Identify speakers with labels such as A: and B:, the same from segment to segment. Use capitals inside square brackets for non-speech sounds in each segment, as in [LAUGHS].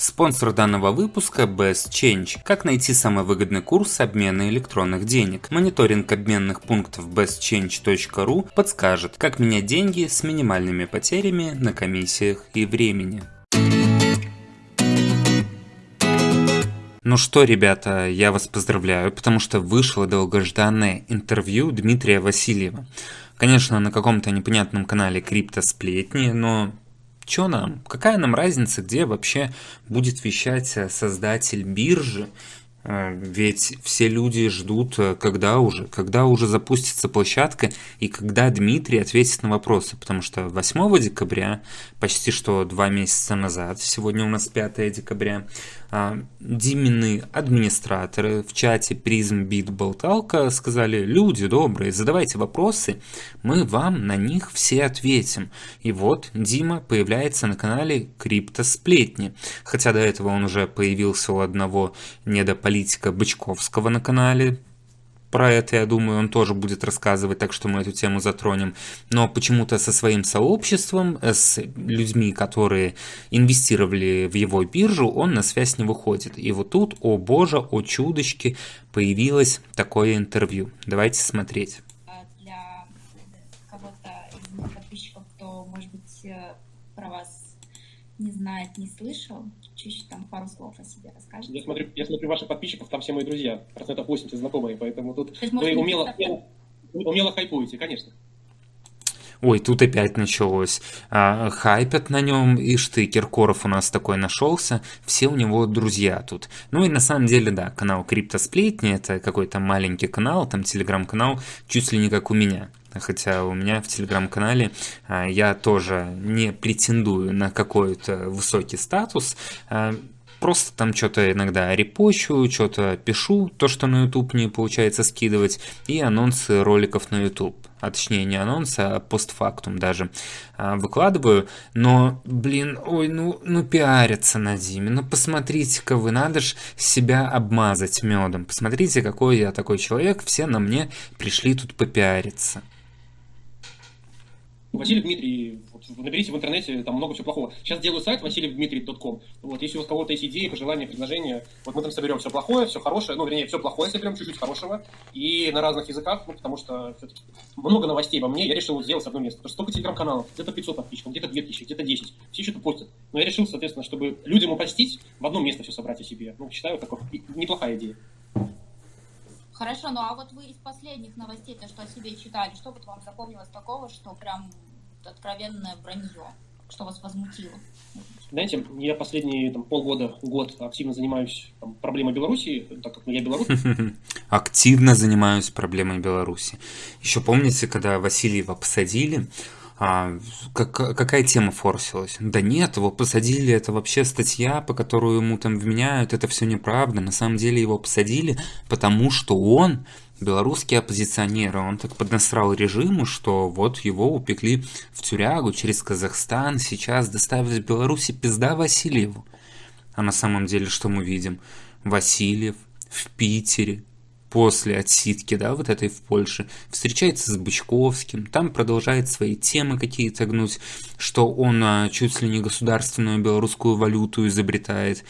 A: Спонсор данного выпуска Best Change. Как найти самый выгодный курс обмена электронных денег? Мониторинг обменных пунктов bestchange.ru подскажет, как менять деньги с минимальными потерями на комиссиях и времени. Ну что, ребята, я вас поздравляю, потому что вышло долгожданное интервью Дмитрия Васильева. Конечно, на каком-то непонятном канале Криптосплетни, но Чё нам? Какая нам разница, где вообще будет вещать э, создатель биржи? Э, ведь все люди ждут, э, когда уже, когда уже запустится площадка и когда Дмитрий ответит на вопросы, потому что 8 декабря, почти что два месяца назад, сегодня у нас 5 декабря, Димины администраторы в чате призм бит болталка сказали, люди добрые, задавайте вопросы, мы вам на них все ответим. И вот Дима появляется на канале Криптосплетни, хотя до этого он уже появился у одного недополитика Бычковского на канале, про это, я думаю, он тоже будет рассказывать, так что мы эту тему затронем. Но почему-то со своим сообществом, э, с людьми, которые инвестировали в его биржу, он на связь не выходит. И вот тут, о боже, о чудочки, появилось такое интервью. Давайте смотреть.
B: А для кого-то из подписчиков, кто, может быть, э, про вас не знает, не слышал, чуть-чуть там пару слов о себе расскажете?
C: Я смотрю, я смотрю ваших подписчиков, там все мои друзья, процентов 80 знакомые, поэтому тут есть, вы умело, умело, умело хайпуете, конечно.
A: Ой, тут опять началось. А, хайпят на нем, и ты, Киркоров у нас такой нашелся, все у него друзья тут. Ну и на самом деле, да, канал Криптосплетни, это какой-то маленький канал, там телеграм-канал, чуть ли не как у меня хотя у меня в телеграм-канале а, я тоже не претендую на какой-то высокий статус, а, просто там что-то иногда репощу, что-то пишу, то, что на YouTube не получается скидывать, и анонсы роликов на YouTube. А точнее не анонсы, а постфактум даже а, выкладываю. Но, блин, ой, ну, ну пиарятся на Диме. Ну посмотрите-ка вы, надо же себя обмазать медом. Посмотрите, какой я такой человек, все на мне пришли тут попиариться.
C: Василий Дмитрий, вот, наберите в интернете, там много всего плохого. Сейчас делаю сайт васильевдмитрий.ком. Вот, если у кого-то есть идеи, пожелания, предложения, вот мы там соберем все плохое, все хорошее, ну, вернее, все плохое соберем, чуть-чуть хорошего, и на разных языках, ну, потому что много новостей во мне, я решил сделать одно место. Потому что столько телеграм-каналов, где-то 500 подписчиков, где-то 2000, где-то 10, все что-то постят. Но я решил, соответственно, чтобы людям упростить, в одно место все собрать о себе. Ну, считаю, такой неплохая идея.
B: Хорошо, ну а вот вы из последних новостей, то, что о себе читали, что вот вам запомнилось такого, что прям откровенное вранье, что вас возмутило?
C: Знаете, я последние там, полгода, год активно занимаюсь там, проблемой Беларуси, так как я белорус. [LAUGHS]
A: Активно занимаюсь проблемой Беларуси. Еще помните, когда Васильева посадили, а, как, какая тема форсилась? Да нет, его посадили, это вообще статья, по которой ему там вменяют, это все неправда. На самом деле его посадили, потому что он белорусский оппозиционер, он так поднасрал режиму, что вот его упекли в тюрягу через Казахстан, сейчас доставят в Беларуси пизда Васильеву. А на самом деле что мы видим? Васильев в Питере, после отсидки, да, вот этой в Польше, встречается с Бычковским, там продолжает свои темы какие-то гнуть, что он а, чуть ли не государственную белорусскую валюту изобретает.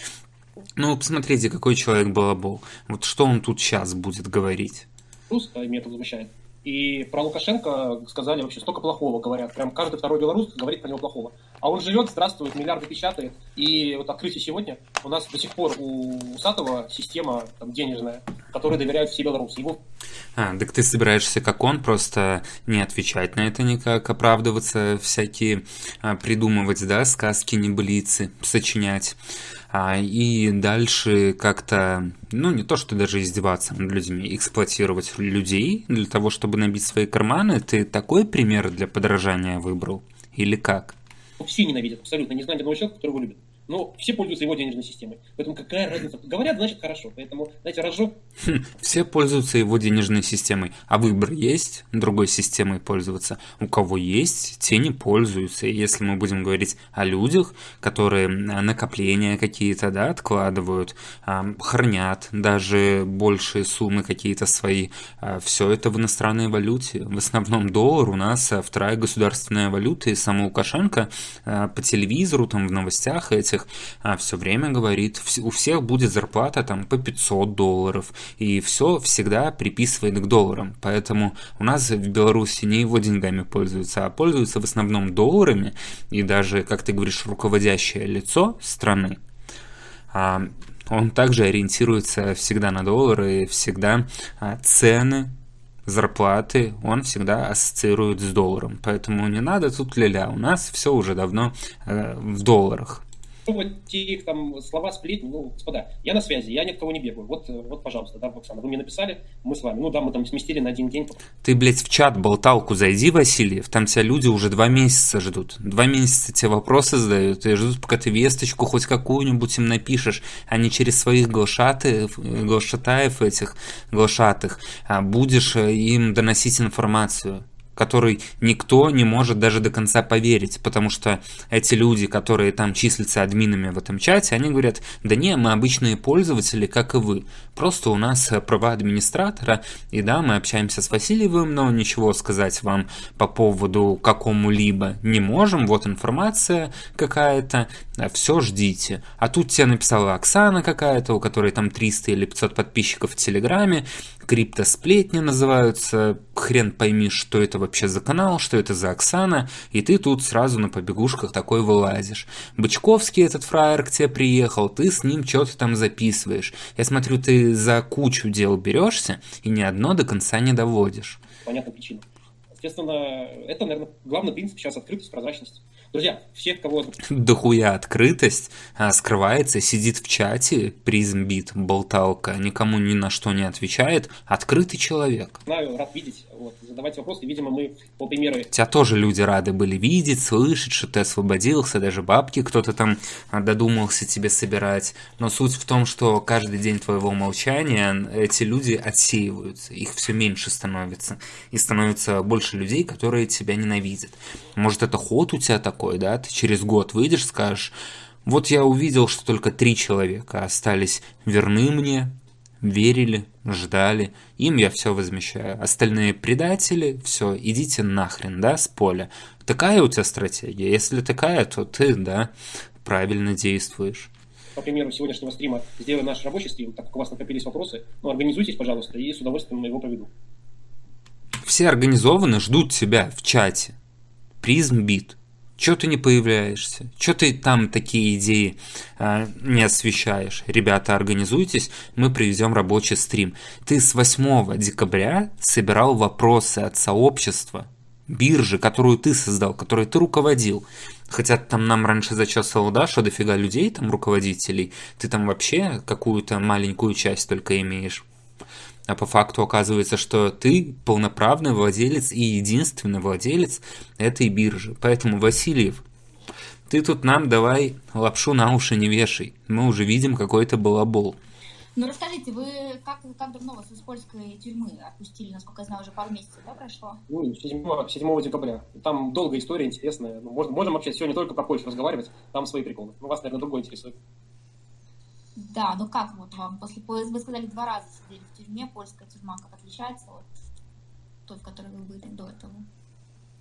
A: Ну, посмотрите, какой человек балабол. Вот что он тут сейчас будет говорить?
C: Русско, меня это возмущает. И про Лукашенко сказали вообще столько плохого говорят. Прям каждый второй белорус говорит про него плохого. А он живет, здравствует, миллиарды печатает. И вот открытие сегодня у нас до сих пор у Сатова система там, денежная, которой доверяют все белорусы. Его...
A: А, так ты собираешься, как он, просто не отвечать на это никак, оправдываться, всякие а, придумывать, да, сказки, небылицы, сочинять а, и дальше как-то, ну не то что даже издеваться над людьми, эксплуатировать людей для того, чтобы набить свои карманы, ты такой пример для подражания выбрал? Или как?
C: Все ненавидят, абсолютно. Не знаю ни одного человека, который его любит но все пользуются его денежной системой. Поэтому какая разница? Говорят, значит хорошо. Поэтому, знаете, разжег.
A: Хм, все пользуются его денежной системой. А выбор есть другой системой пользоваться? У кого есть, те не пользуются. Если мы будем говорить о людях, которые накопления какие-то да, откладывают, хранят даже большие суммы какие-то свои, а, все это в иностранной валюте. В основном доллар у нас а, вторая государственная валюта. И сама Лукашенко а, по телевизору, там в новостях этих открытых, а, все время говорит, у всех будет зарплата там по 500 долларов, и все всегда приписывает к долларам. Поэтому у нас в Беларуси не его деньгами пользуются, а пользуются в основном долларами, и даже, как ты говоришь, руководящее лицо страны, а, он также ориентируется всегда на доллары, всегда а, цены зарплаты он всегда ассоциирует с долларом. Поэтому не надо тут ля-ля. У нас все уже давно э, в долларах
C: вот те там слова сплетни, ну, господа, я на связи, я ни от кого не бегаю. Вот, вот, пожалуйста, да, Оксана, вы мне написали, мы с вами. Ну да, мы там сместили на один день.
A: Ты, блядь, в чат болталку зайди, Васильев, там тебя люди уже два месяца ждут. Два месяца тебе вопросы задают и ждут, пока ты весточку хоть какую-нибудь им напишешь, а не через своих глашатаев, глашатаев этих, глашатых, а будешь э, им доносить информацию который никто не может даже до конца поверить, потому что эти люди, которые там числятся админами в этом чате, они говорят, да не, мы обычные пользователи, как и вы, просто у нас права администратора, и да, мы общаемся с Васильевым, но ничего сказать вам по поводу какому-либо не можем, вот информация какая-то, все ждите. А тут тебе написала Оксана какая-то, у которой там 300 или 500 подписчиков в Телеграме, криптосплетни называются, хрен пойми, что это вообще за канал, что это за Оксана, и ты тут сразу на побегушках такой вылазишь. Бычковский этот фраер к тебе приехал, ты с ним что-то там записываешь. Я смотрю, ты за кучу дел берешься и ни одно до конца не доводишь.
C: Понятная причина. Соответственно, это, наверное, главный принцип сейчас открытость, прозрачность. Друзья, все, кого...
A: Дохуя открытость а, скрывается, сидит в чате, призмбит, болталка, никому ни на что не отвечает. Открытый человек.
C: Знаю, рад видеть. Вот, задавайте вопросы. Видимо, мы по примеру...
A: Тебя тоже люди рады были видеть, слышать, что ты освободился, даже бабки кто-то там а, додумался тебе собирать. Но суть в том, что каждый день твоего молчания эти люди отсеиваются, их все меньше становится. И становится больше людей, которые тебя ненавидят. Может, это ход у тебя такой, да? Ты через год выйдешь, скажешь, вот я увидел, что только три человека остались верны мне, верили, ждали, им я все возмещаю. Остальные предатели, все, идите нахрен, да, с поля. Такая у тебя стратегия? Если такая, то ты, да, правильно действуешь
C: по примеру сегодняшнего стрима, сделаем наш рабочий стрим, так как у вас накопились вопросы, ну, организуйтесь, пожалуйста, и с удовольствием его проведу.
A: Все организованы, ждут тебя в чате. Призм бит. Чего ты не появляешься? Чего ты там такие идеи э, не освещаешь? Ребята, организуйтесь, мы привезем рабочий стрим. Ты с 8 декабря собирал вопросы от сообщества, биржи, которую ты создал, которой ты руководил. Хотя там нам раньше зачесывал, да, что дофига людей, там руководителей, ты там вообще какую-то маленькую часть только имеешь а по факту оказывается, что ты полноправный владелец и единственный владелец этой биржи. Поэтому, Васильев, ты тут нам давай лапшу на уши не вешай. Мы уже видим какой-то балабол.
B: Ну расскажите, вы как, как давно вас из польской тюрьмы отпустили? Насколько я знаю, уже пару месяцев, да, прошло?
C: Ну, 7, 7 декабря. Там долгая история, интересная. Ну, можем, можем вообще сегодня только про Польшу разговаривать, там свои приколы. Ну, вас, наверное, другой интересует.
B: Да, ну как вот вам после вы сказали два раза сидели в тюрьме, польская тюрьма как отличается от той, в которой вы были до этого?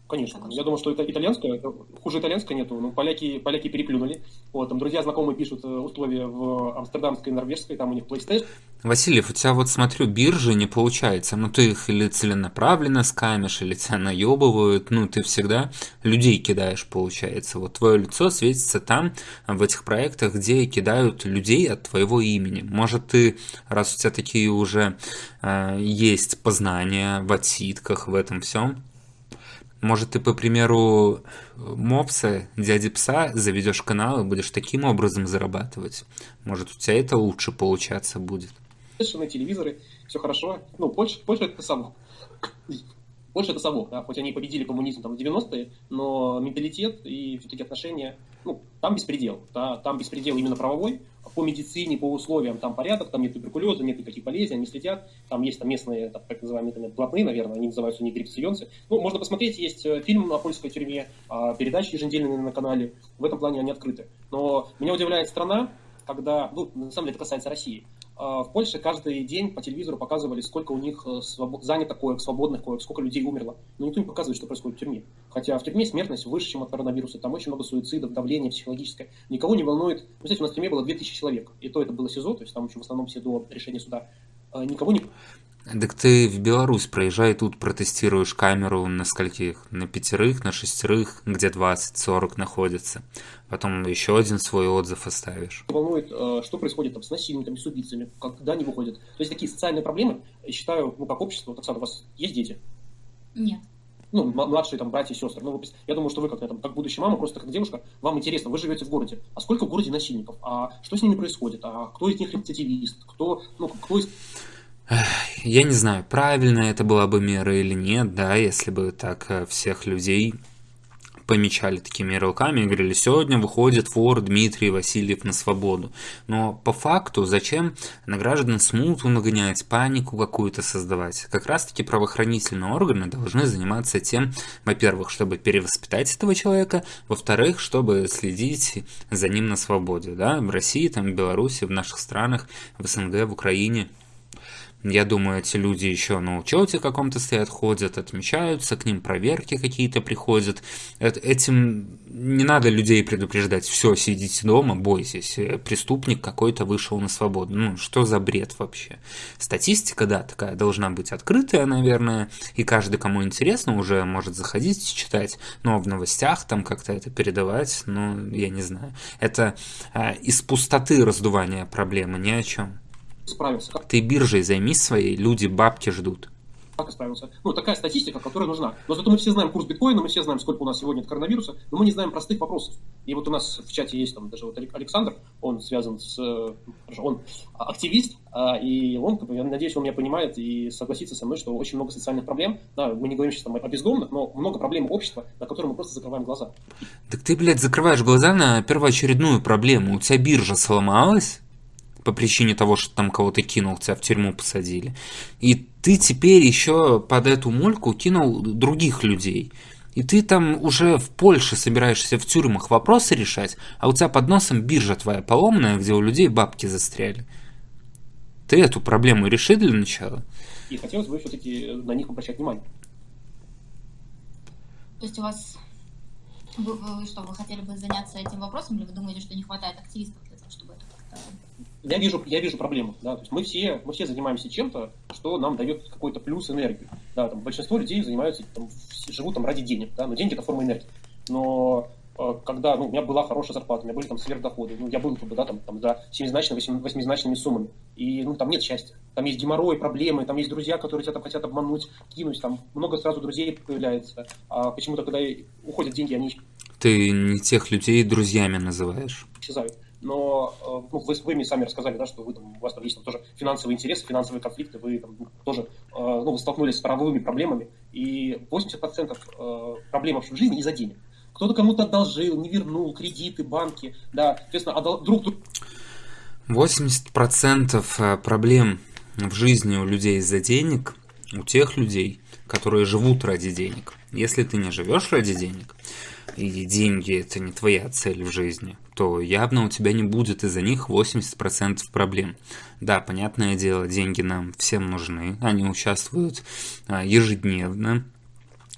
C: Конечно. Я думаю, что это итальянская, хуже итальянской нету. Ну, поляки, поляки переплюнули. Вот, там друзья знакомые пишут э, условия в амстердамской, норвежской, там у них PlayStation.
A: Васильев, у тебя вот смотрю, биржи не получается. Ну, ты их или целенаправленно скамишь, или тебя наебывают. Ну, ты всегда людей кидаешь, получается. Вот твое лицо светится там, в этих проектах, где кидают людей от твоего имени. Может, ты, раз у тебя такие уже э, есть познания в отсидках, в этом всем, может, ты, по примеру мопса, дяди пса, заведешь канал и будешь таким образом зарабатывать. Может, у тебя это лучше получаться будет.
C: Совершенно телевизоры, все хорошо. Ну, Польша, Польша это само. Польша это само, да, хоть они победили коммунизм там в 90-е, но менталитет и все-таки отношения, ну, там беспредел, да, там беспредел именно правовой, по медицине, по условиям там порядок, там нет туберкулеза, нет никаких болезней, они следят, там есть там местные, так, так называемые там, блатные, наверное, они называются не грипсионцы. Ну, можно посмотреть, есть э, фильм на польской тюрьме, а, передачи еженедельные на канале, в этом плане они открыты. Но меня удивляет страна, когда, ну, на самом деле это касается России, в Польше каждый день по телевизору показывали, сколько у них э, своб... занято коек, свободных коек, сколько людей умерло. Но никто не показывает, что происходит в тюрьме. Хотя в тюрьме смертность выше, чем от коронавируса. Там очень много суицидов, давления психологическое. Никого не волнует. Вы знаете, у нас в тюрьме было 2000 человек. И то это было СИЗО, то есть там еще в основном все до решения суда. А, никого не...
A: Так ты в Беларусь проезжай, тут протестируешь камеру на скольких? На пятерых, на шестерых, где 20-40 находится. Потом еще один свой отзыв оставишь.
C: Волнует, э, что происходит там, с насильниками, с убийцами, когда они выходят. То есть такие социальные проблемы, я считаю, ну, как общество, вот, Оксана, у вас есть дети?
B: Нет.
C: Ну, младшие там братья и сестры. Ну, я думаю, что вы как, там, как будущая мама, просто как девушка, вам интересно, вы живете в городе. А сколько в городе насильников? А что с ними происходит? А кто из них рецидивист? Кто, ну, кто из
A: я не знаю, правильно это была бы мера или нет, да, если бы так э, всех людей помечали такими ярлыками и говорили, сегодня выходит вор Дмитрий Васильев на свободу. Но по факту зачем на граждан смуту нагонять, панику какую-то создавать? Как раз таки правоохранительные органы должны заниматься тем, во-первых, чтобы перевоспитать этого человека, во-вторых, чтобы следить за ним на свободе. Да? В России, там, в Беларуси, в наших странах, в СНГ, в Украине – я думаю, эти люди еще на учете каком-то стоят, ходят, отмечаются, к ним проверки какие-то приходят. Этим не надо людей предупреждать. Все, сидите дома, бойтесь. Преступник какой-то вышел на свободу. Ну, что за бред вообще? Статистика, да, такая должна быть открытая, наверное, и каждый, кому интересно, уже может заходить читать. Но в новостях там как-то это передавать, ну, я не знаю. Это а, из пустоты раздувания проблемы, ни о чем
C: справился. Как...
A: Ты биржей займись своей, люди бабки ждут.
C: Как справился? Ну, такая статистика, которая нужна. Но зато мы все знаем курс биткоина, мы все знаем, сколько у нас сегодня от коронавируса, но мы не знаем простых вопросов. И вот у нас в чате есть там даже вот Александр, он связан с... Он активист, а, и он, я надеюсь, он меня понимает и согласится со мной, что очень много социальных проблем. Да, мы не говорим сейчас там о бездомных, но много проблем общества, на которые мы просто закрываем глаза.
A: Так ты, блядь, закрываешь глаза на первоочередную проблему. У тебя биржа сломалась, по причине того, что там кого-то кинул, тебя в тюрьму посадили. И ты теперь еще под эту мульку кинул других людей. И ты там уже в Польше собираешься в тюрьмах вопросы решать, а у тебя под носом биржа твоя поломная, где у людей бабки застряли. Ты эту проблему реши для начала.
C: И хотелось бы все-таки на них обращать внимание.
B: То есть у вас вы, вы что, вы хотели бы заняться этим вопросом, или вы думаете, что не хватает активистов для того, чтобы это как-то
C: я вижу, я вижу проблему. Да? То есть мы, все, мы все занимаемся чем-то, что нам дает какой-то плюс энергию. Да, там, большинство людей занимаются, там, живут там ради денег, да? но деньги это форма энергии. Но э, когда ну, у меня была хорошая зарплата, у меня были там сверхдоходы, ну, я был как бы, да, там, там, за семизначными, восьмизначными суммами, и ну, там нет счастья. Там есть геморрой, проблемы, там есть друзья, которые тебя там хотят обмануть, кинуть, там много сразу друзей появляется. А почему-то, когда уходят деньги, они...
A: Ты не тех людей друзьями называешь.
C: Исчезают но э, ну, вы, вы мне сами рассказали, да, что вы, там, у вас там есть там, тоже финансовые интересы, финансовые конфликты, вы там, тоже э, ну, вы столкнулись с правовыми проблемами, и 80% э, проблем в жизни из-за денег. Кто-то кому-то одолжил, не вернул, кредиты, банки, да, соответственно, отдал, друг друг...
A: 80% проблем в жизни у людей из-за денег, у тех людей, которые живут ради денег. Если ты не живешь ради денег, и деньги это не твоя цель в жизни, то явно у тебя не будет из-за них 80% проблем. Да, понятное дело, деньги нам всем нужны, они участвуют а, ежедневно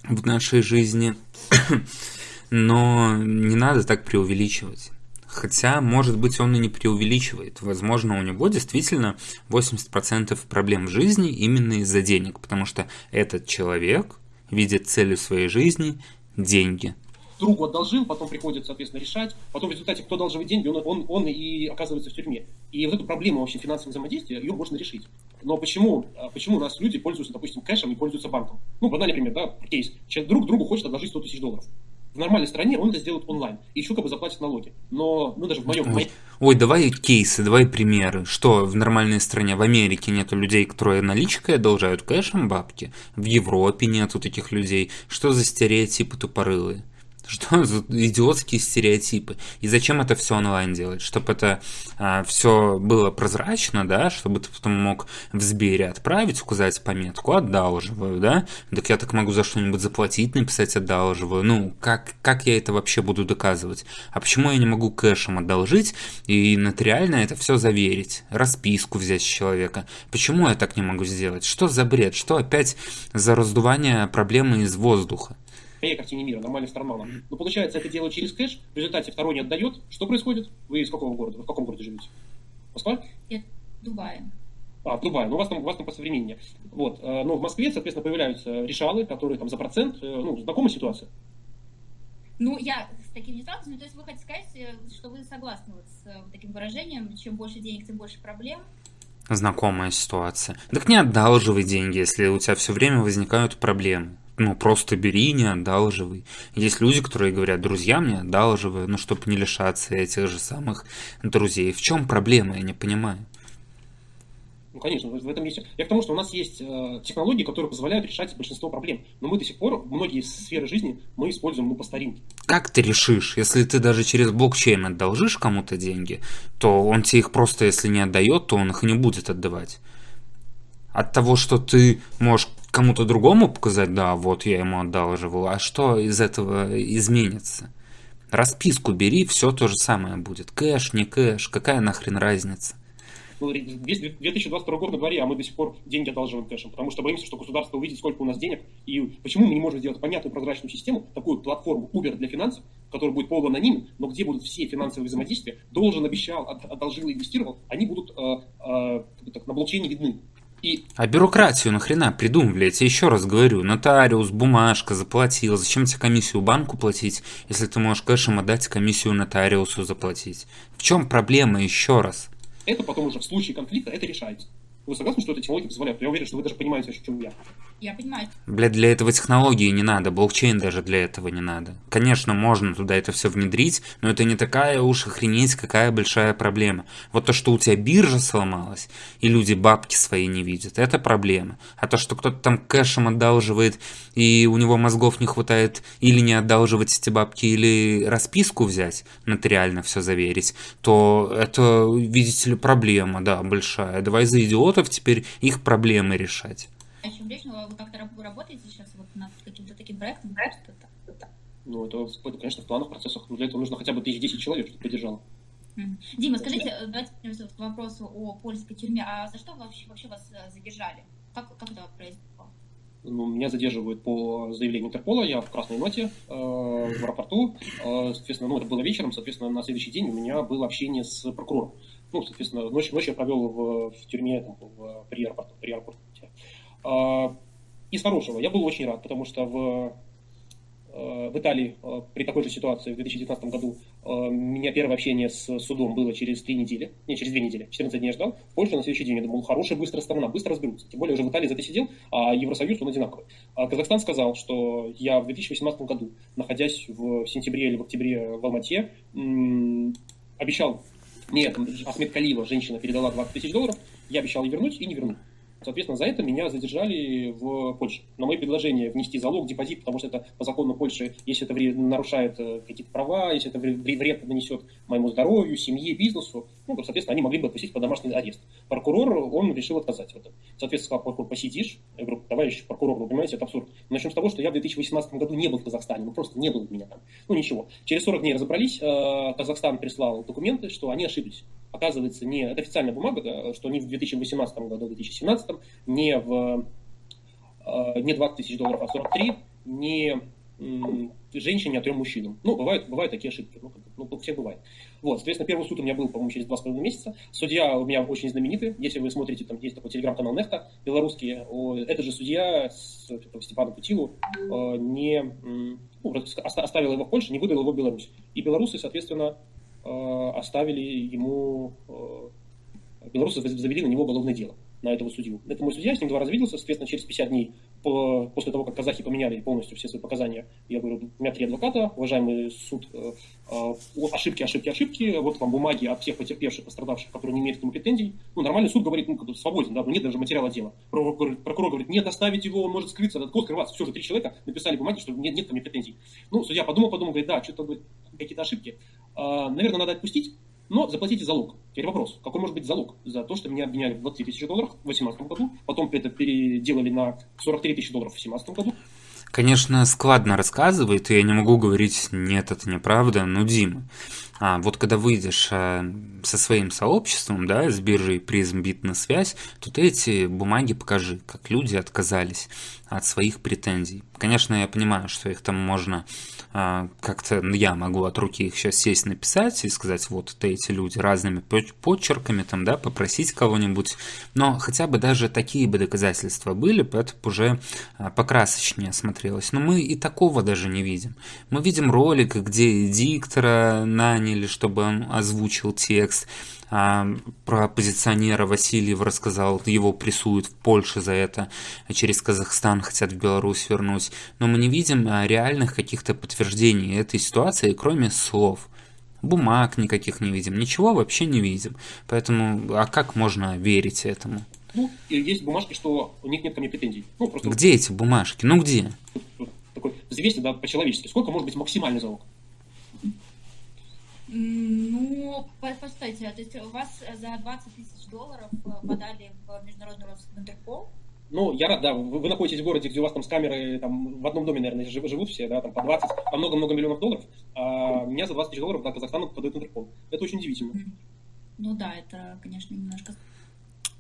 A: в нашей жизни, [COUGHS] но не надо так преувеличивать. Хотя, может быть, он и не преувеличивает. Возможно, у него действительно 80% проблем в жизни именно из-за денег, потому что этот человек видит целью своей жизни деньги
C: другу одолжил, потом приходит, соответственно, решать. Потом в результате, кто одалживает деньги, он, он, он и оказывается в тюрьме. И вот эту проблему вообще финансового взаимодействия, ее можно решить. Но почему, а, почему у нас люди пользуются, допустим, кэшем и пользуются банком? Ну, банальный пример, да, кейс. Человек друг другу хочет одолжить 100 тысяч долларов. В нормальной стране он это сделает онлайн. И еще как бы заплатит налоги. Но, ну, даже в моем...
A: Ой, ой, давай кейсы, давай примеры. Что в нормальной стране? В Америке нету людей, которые наличкой одолжают кэшем бабки. В Европе нету таких людей. Что за стереотипы тупорылые? Что [LAUGHS] за идиотские стереотипы? И зачем это все онлайн делать? Чтобы это а, все было прозрачно, да, чтобы ты потом мог в Сбере отправить, указать пометку, одалживаю, да? Так я так могу за что-нибудь заплатить, написать одалживаю. Ну, как, как я это вообще буду доказывать? А почему я не могу кэшем одолжить и нотариально это все заверить? Расписку взять с человека? Почему я так не могу сделать? Что за бред? Что опять за раздувание проблемы из воздуха?
C: Моей картине мира, нормальной с карманом. Но получается, это дело через кэш, в результате второй не отдает. Что происходит? Вы из какого города? Вы в каком городе живете? Москва?
B: Я в Дубае.
C: А, в Дубае, ну у вас там, у вас там посовременнее. Вот, э, но в Москве, соответственно, появляются решалы, которые там за процент, э, ну, знакомая ситуация?
B: Ну, я с таким не сталкиваюсь, то есть вы хотите сказать, э, что вы согласны вот с таким выражением, чем больше денег, тем больше проблем?
A: Знакомая ситуация. Так не одалживай деньги, если у тебя все время возникают проблемы ну, просто бери, не одалживай. Есть люди, которые говорят, друзья мне одалживай, ну, чтобы не лишаться этих же самых друзей. В чем проблема, я не понимаю.
C: Ну, конечно, в этом есть. Я к тому, что у нас есть э, технологии, которые позволяют решать большинство проблем. Но мы до сих пор, многие сферы жизни мы используем ну, по старинке.
A: Как ты решишь, если ты даже через блокчейн отдолжишь кому-то деньги, то он тебе их просто, если не отдает, то он их не будет отдавать. От того, что ты можешь кому-то другому показать, да, вот я ему одалживал, а что из этого изменится? Расписку бери, все то же самое будет. Кэш, не кэш, какая нахрен разница?
C: Ну, 2022 год на дворе, а мы до сих пор деньги одалживаем кэшем, потому что боимся, что государство увидит, сколько у нас денег, и почему мы не можем сделать понятную прозрачную систему, такую платформу Uber для финансов, которая будет полуанонимен, но где будут все финансовые взаимодействия, должен, обещал, одолжил, инвестировал, они будут э, э, так, на блокчейне видны.
A: И... А бюрократию нахрена придумывали? Я тебе еще раз говорю, нотариус, бумажка, заплатил. Зачем тебе комиссию банку платить, если ты можешь кэшем отдать комиссию нотариусу заплатить? В чем проблема еще раз?
C: Это потом уже в случае конфликта это решается. Вы согласны, что эта технология позволяет? Я уверен, что вы даже понимаете, о чем я.
B: Я понимаю.
A: Блядь, для этого технологии не надо, блокчейн даже для этого не надо. Конечно, можно туда это все внедрить, но это не такая уж охренеть какая большая проблема. Вот то, что у тебя биржа сломалась, и люди бабки свои не видят, это проблема. А то, что кто-то там кэшем одалживает, и у него мозгов не хватает или не одалживать эти бабки, или расписку взять, нотариально все заверить, то это, видите ли, проблема, да, большая. Давай за идиотов теперь их проблемы решать.
B: А еще лично вы как-то работаете сейчас вот над каким-то таким проектом?
C: Ну, это, это, конечно, в планах, процессах. Но для этого нужно хотя бы тысяч десять человек, чтобы поддержало.
B: Дима, скажите, давайте вернемся к вопросу о польской тюрьме. А за что вообще, вообще вас э, задержали? Как, как это произошло?
C: Ну, меня задерживают по заявлению Интерпола, я в красной ноте э, в аэропорту. Э, соответственно, ну, это было вечером, соответственно, на следующий день у меня было общение с прокурором. Ну, соответственно, ночь, ночь я провел в, в тюрьме там, в, при аэропорту. При аэропорту. Э, из хорошего. Я был очень рад, потому что в Э, в Италии э, при такой же ситуации в 2019 году э, у меня первое общение с судом было через три недели, не, через две недели, 14 дней ждал. В Польше на следующий день я думал, хорошая, быстрая страна, быстро разберутся. Тем более уже в Италии за это сидел, а Евросоюз, он одинаковый. А Казахстан сказал, что я в 2018 году, находясь в сентябре или в октябре в Алмате, обещал, мне Ахмед Калиева, женщина, передала 20 тысяч долларов, я обещал ей вернуть и не вернул. Соответственно, за это меня задержали в Польше. На мое предложение внести залог, депозит, потому что это по закону Польши, если это нарушает э, какие-то права, если это вред нанесет моему здоровью, семье, бизнесу, ну, соответственно, они могли бы отпустить по домашний арест. Прокурор, он решил отказать в этом. Соответственно, сказал, прокурор, посидишь. Я говорю, товарищ прокурор, вы понимаете, это абсурд. Начнем с того, что я в 2018 году не был в Казахстане, ну, просто не было меня там. Ну, ничего. Через 40 дней разобрались, э, Казахстан прислал документы, что они ошиблись оказывается, не, это официальная бумага, да, что не в 2018 году, в 2017, не в э, не 20 тысяч долларов, а 43, не женщине, а трем мужчинам. Ну, бывают, бывают такие ошибки, ну, ну, у всех бывает. Вот, соответственно, первый суд у меня был, по-моему, через два с половиной месяца. Судья у меня очень знаменитый. Если вы смотрите, там есть такой телеграм-канал Нехта, белорусский, этот же судья с Степаном Путилу э, не ну, оставил его в Польше, не выдал его в Беларусь. И белорусы, соответственно, Э, оставили ему, э, белорусы завели на него уголовное дело, на этого судью. Это мой судья, с ним два раза виделся, соответственно, через 50 дней по, после того, как казахи поменяли полностью все свои показания, я говорю, у меня три адвоката, уважаемый суд, э, э, ошибки, ошибки, ошибки, вот вам бумаги от всех потерпевших, пострадавших, которые не имеют к нему претензий. Ну, нормальный суд говорит, ну, свободен, да, но нет даже материала дела. Прокурор, прокурор говорит, нет, оставить его, он может скрыться, от кого скрываться. Все же три человека написали бумаги, что нет, нет ко мне претензий. Ну, судья подумал, подумал, говорит, да, что-то какие-то ошибки. А, наверное, надо отпустить, но заплатите залог. Теперь вопрос, какой может быть залог за то, что меня обвиняли в 20 тысяч долларов в 2018 году, потом это переделали на 43 тысячи долларов в 2017 году.
A: Конечно, складно рассказывает, и я не могу говорить, нет, это неправда, ну, Дима, а вот когда выйдешь а, со своим сообществом, да, с биржей призм бит на связь, то ты эти бумаги покажи, как люди отказались от своих претензий. Конечно, я понимаю, что их там можно а, как-то, ну, я могу от руки их сейчас сесть написать и сказать, вот это эти люди разными почерками, там, да, попросить кого-нибудь, но хотя бы даже такие бы доказательства были, поэтому уже а, покрасочнее смотрелось. Но мы и такого даже не видим. Мы видим ролик, где диктора наняли, чтобы он озвучил текст. А, про оппозиционера Васильев рассказал, его прессуют в Польше за это, а через Казахстан хотят в Беларусь вернуть. Но мы не видим а, реальных каких-то подтверждений этой ситуации, кроме слов. Бумаг никаких не видим, ничего вообще не видим. Поэтому, а как можно верить этому?
C: Ну, есть бумажки, что у них нет ко мне претензий. Ну,
A: просто... Где эти бумажки? Ну где?
C: Такой взвесьте, да, по-человечески. Сколько может быть максимальный залог?
B: Ну, постойте, то есть у вас за 20 тысяч долларов э, подали в международный розыск в Интерпол?
C: Ну, я рад, да, вы, вы находитесь в городе, где у вас там с камеры, там, в одном доме, наверное, живут все, да, там, по 20, по много-много миллионов долларов, а меня за 20 тысяч долларов, да, Казахстан подает Интерпол. Это очень удивительно.
B: Ну да, это, конечно, немножко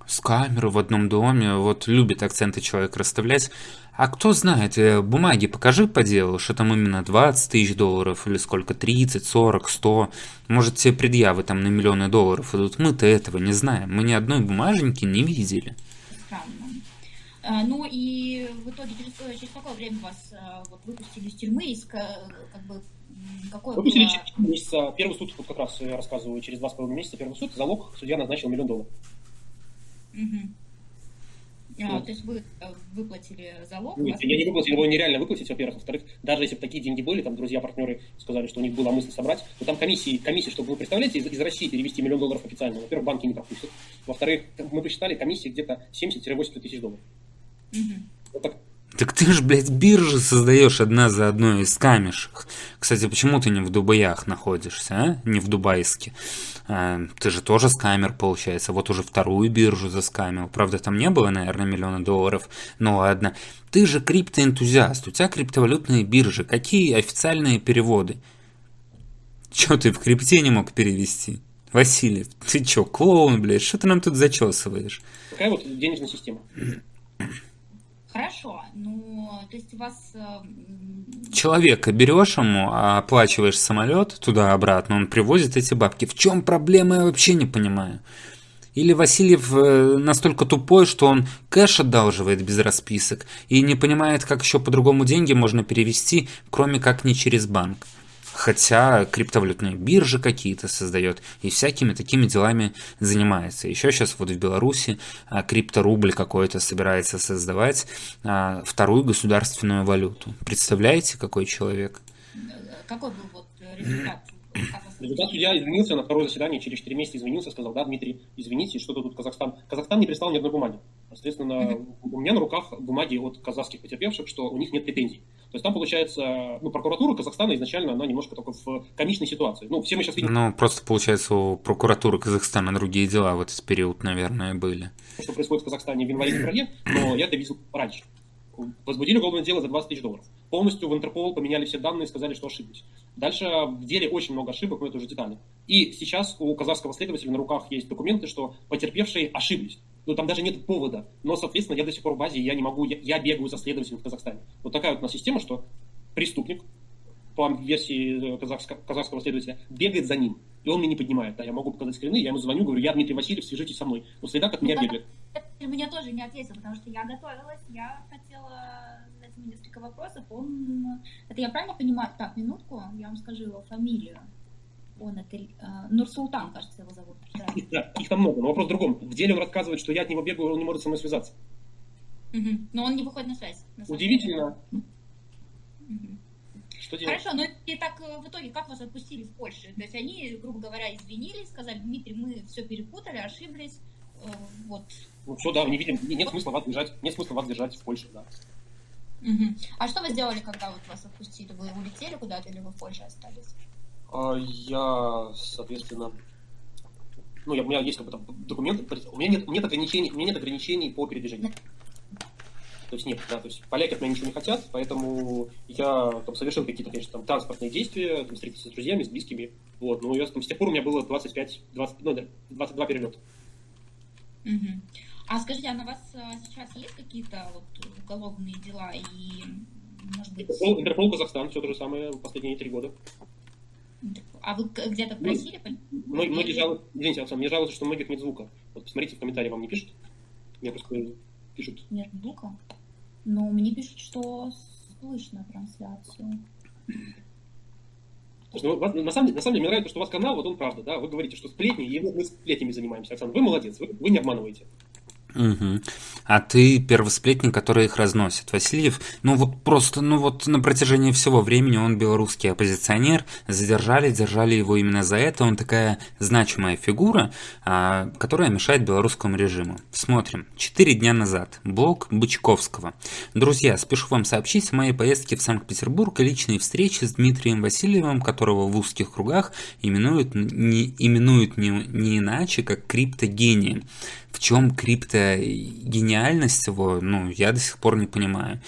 A: с камерой в одном доме, вот любит акценты человек расставлять. А кто знает, э, бумаги покажи по делу, что там именно 20 тысяч долларов или сколько, 30, 40, 100. Может, тебе предъявы там на миллионы долларов идут. Мы-то этого не знаем. Мы ни одной бумаженьки не видели.
B: Странно. А, ну и в итоге через, э, через какое время вас а, вот, выпустили из тюрьмы, из, как бы,
C: какое Выпустили было... через месяца. Первый суд, вот как раз я рассказываю, через два с половиной месяца первый суд, залог судья назначил миллион долларов.
B: Угу. А, то есть вы э, выплатили залог?
C: Нет, я не выплатил, его нереально выплатить, во-первых. Во-вторых, даже если бы такие деньги были, там друзья, партнеры сказали, что у них была мысль собрать, то там комиссии, комиссии чтобы вы представляете, из, из России перевести миллион долларов официально. Во-первых, банки не пропустят. Во-вторых, мы посчитали комиссии где-то 70-80 тысяч долларов.
A: Угу. Вот так так ты ж, блядь, биржи создаешь одна за одной из камешек. Кстати, почему ты не в Дубаях находишься, а? Не в Дубайске. А, ты же тоже скамер, получается. Вот уже вторую биржу заскамил. Правда, там не было, наверное, миллиона долларов. Ну ладно. Ты же криптоэнтузиаст. У тебя криптовалютные биржи. Какие официальные переводы? Чё ты в крипте не мог перевести? Василий, ты чё, клоун, блядь? Что ты нам тут зачесываешь?
C: Такая вот денежная система.
B: Хорошо, ну, то есть у вас... Э,
A: Человека берешь ему, оплачиваешь самолет туда-обратно, он привозит эти бабки. В чем проблема, я вообще не понимаю. Или Васильев э, настолько тупой, что он кэш одалживает без расписок и не понимает, как еще по-другому деньги можно перевести, кроме как не через банк хотя криптовалютные биржи какие-то создает и всякими такими делами занимается. Еще сейчас вот в Беларуси а, крипторубль какой-то собирается создавать а, вторую государственную валюту. Представляете, какой человек?
B: Какой был вот результат?
C: Результат судья извинился на второе заседание, через 4 месяца извинился, сказал, да, Дмитрий, извините, что-то тут Казахстан. Казахстан не прислал ни одной бумаги. Соответственно, у меня на руках бумаги от казахских потерпевших, что у них нет претензий. То есть там получается, ну, прокуратура Казахстана изначально, она немножко только в комичной ситуации. Ну, все мы сейчас видим...
A: Ну, просто получается у прокуратуры Казахстана другие дела в этот период, наверное, были.
C: Что происходит в Казахстане в январе-феврале, но я это видел раньше. Возбудили уголовное дело за 20 тысяч долларов. Полностью в Интерпол поменяли все данные и сказали, что ошиблись. Дальше в деле очень много ошибок, но это уже детали. И сейчас у казахского следователя на руках есть документы, что потерпевшие ошиблись. Ну, там даже нет повода. Но, соответственно, я до сих пор в базе, я не могу, я, я бегаю за следователем в Казахстане. Вот такая вот у нас система, что преступник, по версии э, казахского, казахского следователя, бегает за ним. И он мне не поднимает. Да, я могу показать скрины, я ему звоню, говорю, я Дмитрий Васильев, свяжитесь со мной. Но следак от меня ну, бегает.
B: Меня тоже не ответил, потому что я готовилась, я хотела задать ему несколько вопросов. Он... Это я правильно понимаю? Так, минутку, я вам скажу его фамилию он это э, Нурсултан, кажется, его зовут. [LAUGHS]
C: Да, их там много, но вопрос в другом. В деле он рассказывает, что я от него бегаю, он не может со мной связаться.
B: Угу. Но он не выходит на связь. На
C: Удивительно.
B: Угу.
C: Что делать?
B: Хорошо, но и так э, в итоге как вас отпустили в Польше? То есть они, грубо говоря, извинились, сказали, Дмитрий, мы все перепутали, ошиблись, э, вот.
C: Ну все, да, не видим, нет смысла вас держать, нет смысла вас держать в Польше, да.
B: Угу. А что вы сделали, когда вот вас отпустили? Вы улетели куда-то или вы в Польше остались?
C: А, я, соответственно, ну, я, у меня есть как бы там документы, у меня нет, нет ограничений, у меня нет ограничений по передвижению. То есть нет, да, то есть поляки от меня ничего не хотят, поэтому я там совершил какие-то, конечно, там транспортные действия, там, встретился с друзьями, с близкими, вот, но я, там, с тех пор у меня было 25, 20, ну, 22 перелета.
B: Угу. А скажите, а на вас а, сейчас есть какие-то вот уголовные дела и, может быть...
C: Интерпол, Интерпол Казахстан, все то же самое последние три года.
B: А вы где-то просили?
C: Мы, многие жалуются, извините, Александр, мне жалуются, что многих нет звука. Вот посмотрите в комментарии, вам не пишут? Мне просто пишут.
B: Нет звука? Но мне пишут, что слышно трансляцию.
C: Ну, вас, на, самом, на самом деле, мне нравится, что у вас канал, вот он правда, да, вы говорите, что сплетни, и мы сплетнями занимаемся. Александр, вы молодец, вы, вы не обманываете.
A: Угу. А ты первосплетник, который их разносит. Васильев, ну вот просто, ну вот на протяжении всего времени он белорусский оппозиционер, задержали, держали его именно за это, он такая значимая фигура, а, которая мешает белорусскому режиму. Смотрим. Четыре дня назад. Блог Бычковского. Друзья, спешу вам сообщить о моей поездке в Санкт-Петербург и личной встрече с Дмитрием Васильевым, которого в узких кругах именуют не, именуют не, не иначе, как криптогением в чем криптогениальность его, ну, я до сих пор не понимаю.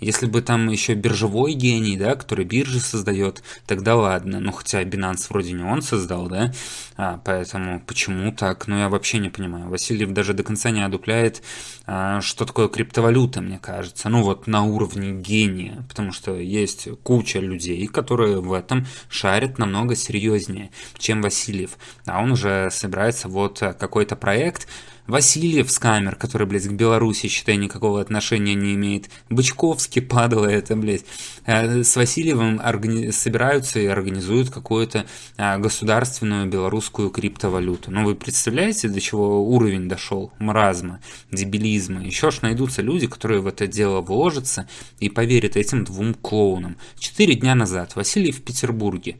A: Если бы там еще биржевой гений, да, который биржи создает, тогда ладно. Ну, хотя Binance вроде не он создал, да, а, поэтому почему так? Ну, я вообще не понимаю. Васильев даже до конца не одупляет, а, что такое криптовалюта, мне кажется. Ну, вот на уровне гения, потому что есть куча людей, которые в этом шарят намного серьезнее, чем Васильев. А он уже собирается вот какой-то проект, Васильев с камер, который, блядь, к Беларуси, считай, никакого отношения не имеет. Бычковский [LAUGHS] падало это, блядь. Э, с Васильевым органи... собираются и организуют какую-то а, государственную белорусскую криптовалюту. Ну, вы представляете, до чего уровень дошел? Маразма, дебилизма. Еще ж найдутся люди, которые в это дело вложатся и поверят этим двум клоунам. Четыре дня назад Васильев в Петербурге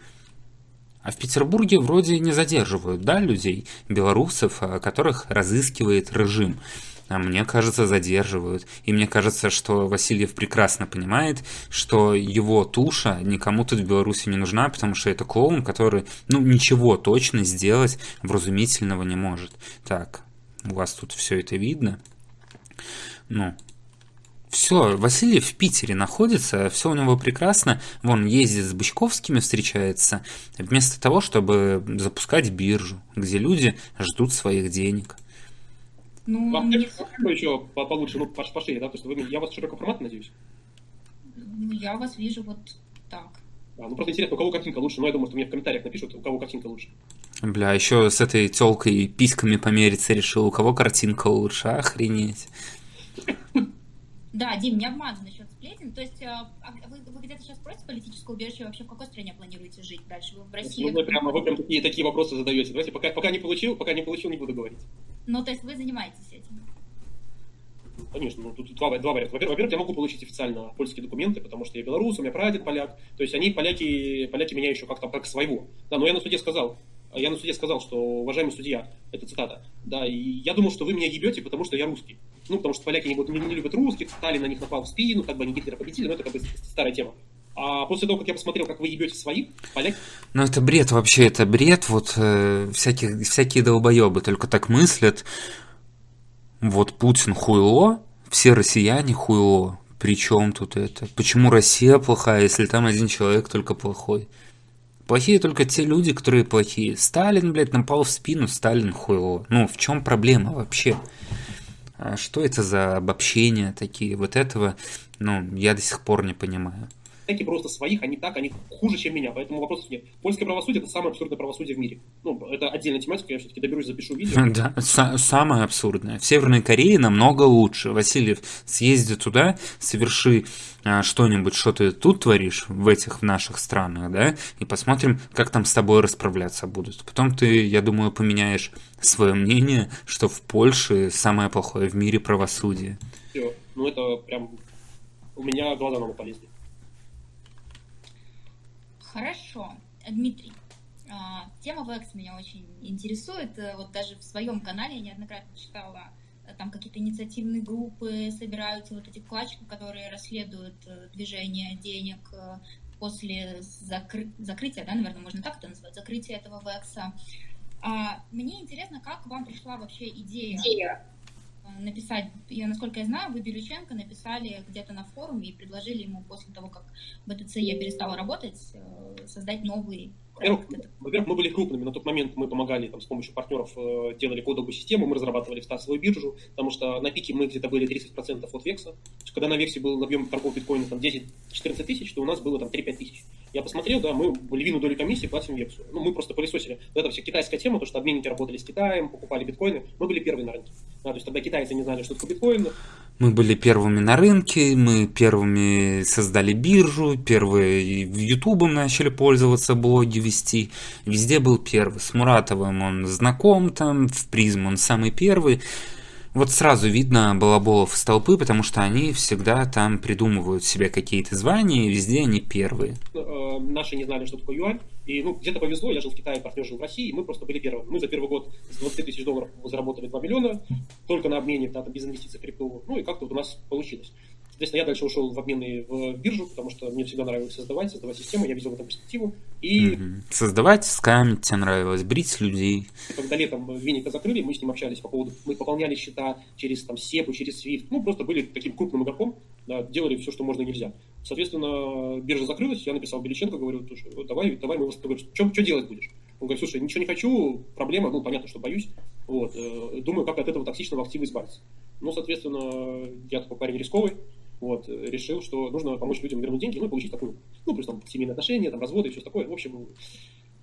A: а в Петербурге вроде не задерживают, да, людей, белорусов, а, которых разыскивает режим. А мне кажется, задерживают. И мне кажется, что Васильев прекрасно понимает, что его туша никому тут в Беларуси не нужна, потому что это клоун, который, ну, ничего точно сделать вразумительного не может. Так, у вас тут все это видно. Ну, все, Васильев в Питере находится, все у него прекрасно. Вон ездит с Бычковскими, встречается, вместо того, чтобы запускать биржу, где люди ждут своих денег.
C: Ну, Вам не... еще получше, ну, пошире, да? То есть вы, я вас широкого формата, надеюсь?
B: Ну, я вас вижу вот так.
C: А, ну, просто интересно, у кого картинка лучше? Ну, я думаю, что мне в комментариях напишут, у кого картинка лучше.
A: Бля, еще с этой телкой письками помериться решил, у кого картинка лучше, охренеть.
B: Да, Дим, не обманывай насчет сплетен. То есть а, а вы, вы где-то сейчас против политического убежища? Вообще в какой стране планируете жить дальше? Вы в России?
C: Ну, вы прямо, вы прям такие, такие вопросы задаете. Давайте, пока, пока не получил, пока не получил, не буду говорить.
B: Ну, то есть вы занимаетесь этим?
C: Конечно, ну тут два, два варианта. Во-первых, я могу получить официально польские документы, потому что я белорус, у меня прадед поляк. То есть они, поляки, поляки меня еще как-то как своего. Да, но я на суде сказал, я на суде сказал, что, уважаемый судья, это цитата, да, и я думал, что вы меня ебете, потому что я русский. Ну, потому что поляки не, не, не любят русских, Сталин на них напал в спину, как бы они Гитлера победили, но это как бы старая тема. А после того, как я посмотрел, как вы ебете своих, поляки...
A: Ну, это бред вообще, это бред, вот э, всяких, всякие долбоебы только так мыслят. Вот Путин хуйло, все россияне хуйло. Причем тут это? Почему Россия плохая, если там один человек только плохой? Плохие только те люди, которые плохие. Сталин, блядь, напал в спину, Сталин хуйло. Ну, в чем проблема вообще? А что это за обобщения такие? Вот этого, ну, я до сих пор не понимаю.
C: Эти просто своих, они так, они хуже, чем меня, поэтому вопросов нет. Польское правосудие – это самое абсурдное правосудие в мире. Ну, это отдельная тематика, я все-таки доберусь, запишу видео. [LAUGHS]
A: Да, самое абсурдное. В Северной Корее намного лучше. Васильев, съезди туда, соверши а, что-нибудь, что ты тут творишь в этих наших странах, да, и посмотрим, как там с тобой расправляться будут. Потом ты, я думаю, поменяешь свое мнение, что в Польше самое плохое в мире правосудие.
C: Все. Ну, ну, это прям у меня глаза на полезли.
B: Хорошо. Дмитрий, а, тема VEX меня очень интересует. Э, вот даже в своем канале я неоднократно читала, э, там какие-то инициативные группы собираются, вот эти вкладчиков, которые расследуют э, движение денег после закры... закрытия, да, наверное, можно так это назвать, закрытия этого VEX. А, мне интересно, как вам пришла вообще идея, идея написать, я, насколько я знаю, вы Белюченко написали где-то на форуме и предложили ему после того, как БТЦ я перестала работать, создать новый
C: во-первых, во-первых, мы были крупными. На тот момент мы помогали там, с помощью партнеров, э, делали кодовую систему, мы разрабатывали стартовую биржу, потому что на пике мы где-то были 30% от векса. Когда на вексе был объем торгов биткоина там 10-14 тысяч, то у нас было там 3-5 тысяч. Я посмотрел, да, мы львиную долю комиссии платим вексу. Ну, мы просто пылесосили. Это вся китайская тема, то, что обменники работали с Китаем, покупали биткоины. Мы были первые на рынке. Да, то есть тогда китайцы не знали, что такое биткоин.
A: Мы были первыми на рынке, мы первыми создали биржу, первые Ютубом начали пользоваться, блоги вести. Везде был первый. С Муратовым он знаком там, в призм он самый первый. Вот сразу видно балаболов из толпы, потому что они всегда там придумывают себе какие-то звания, и везде они первые.
C: Э, наши не знали, что такое юань, и ну, где-то повезло, я жил в Китае, партнер жил в России, и мы просто были первыми. Мы за первый год с 20 тысяч долларов заработали 2 миллиона, только на обмене, да, без инвестиций в крипту, ну и как-то вот у нас получилось. Соответственно, я дальше ушел в обмены в биржу, потому что мне всегда нравилось создавать, создавать систему, я видел в этом перспективу. И... Угу.
A: Создавать, скамить тебе нравилось, брить людей.
C: Когда летом Виника закрыли, мы с ним общались по поводу, мы пополняли счета через там SEPу, через SWIFT, ну, просто были таким крупным игроком, да, делали все, что можно и нельзя. Соответственно, биржа закрылась, я написал Беличенко, говорю, давай, давай мы вас, говорю, что, что делать будешь? Он говорит, слушай, ничего не хочу, проблема, ну, понятно, что боюсь, вот, э, думаю, как от этого токсичного актива избавиться. Ну, соответственно, я такой парень рисковый, вот, решил, что нужно помочь людям вернуть деньги, ну и получить такую, ну, плюс там семейные отношения, там, разводы и все такое. В общем,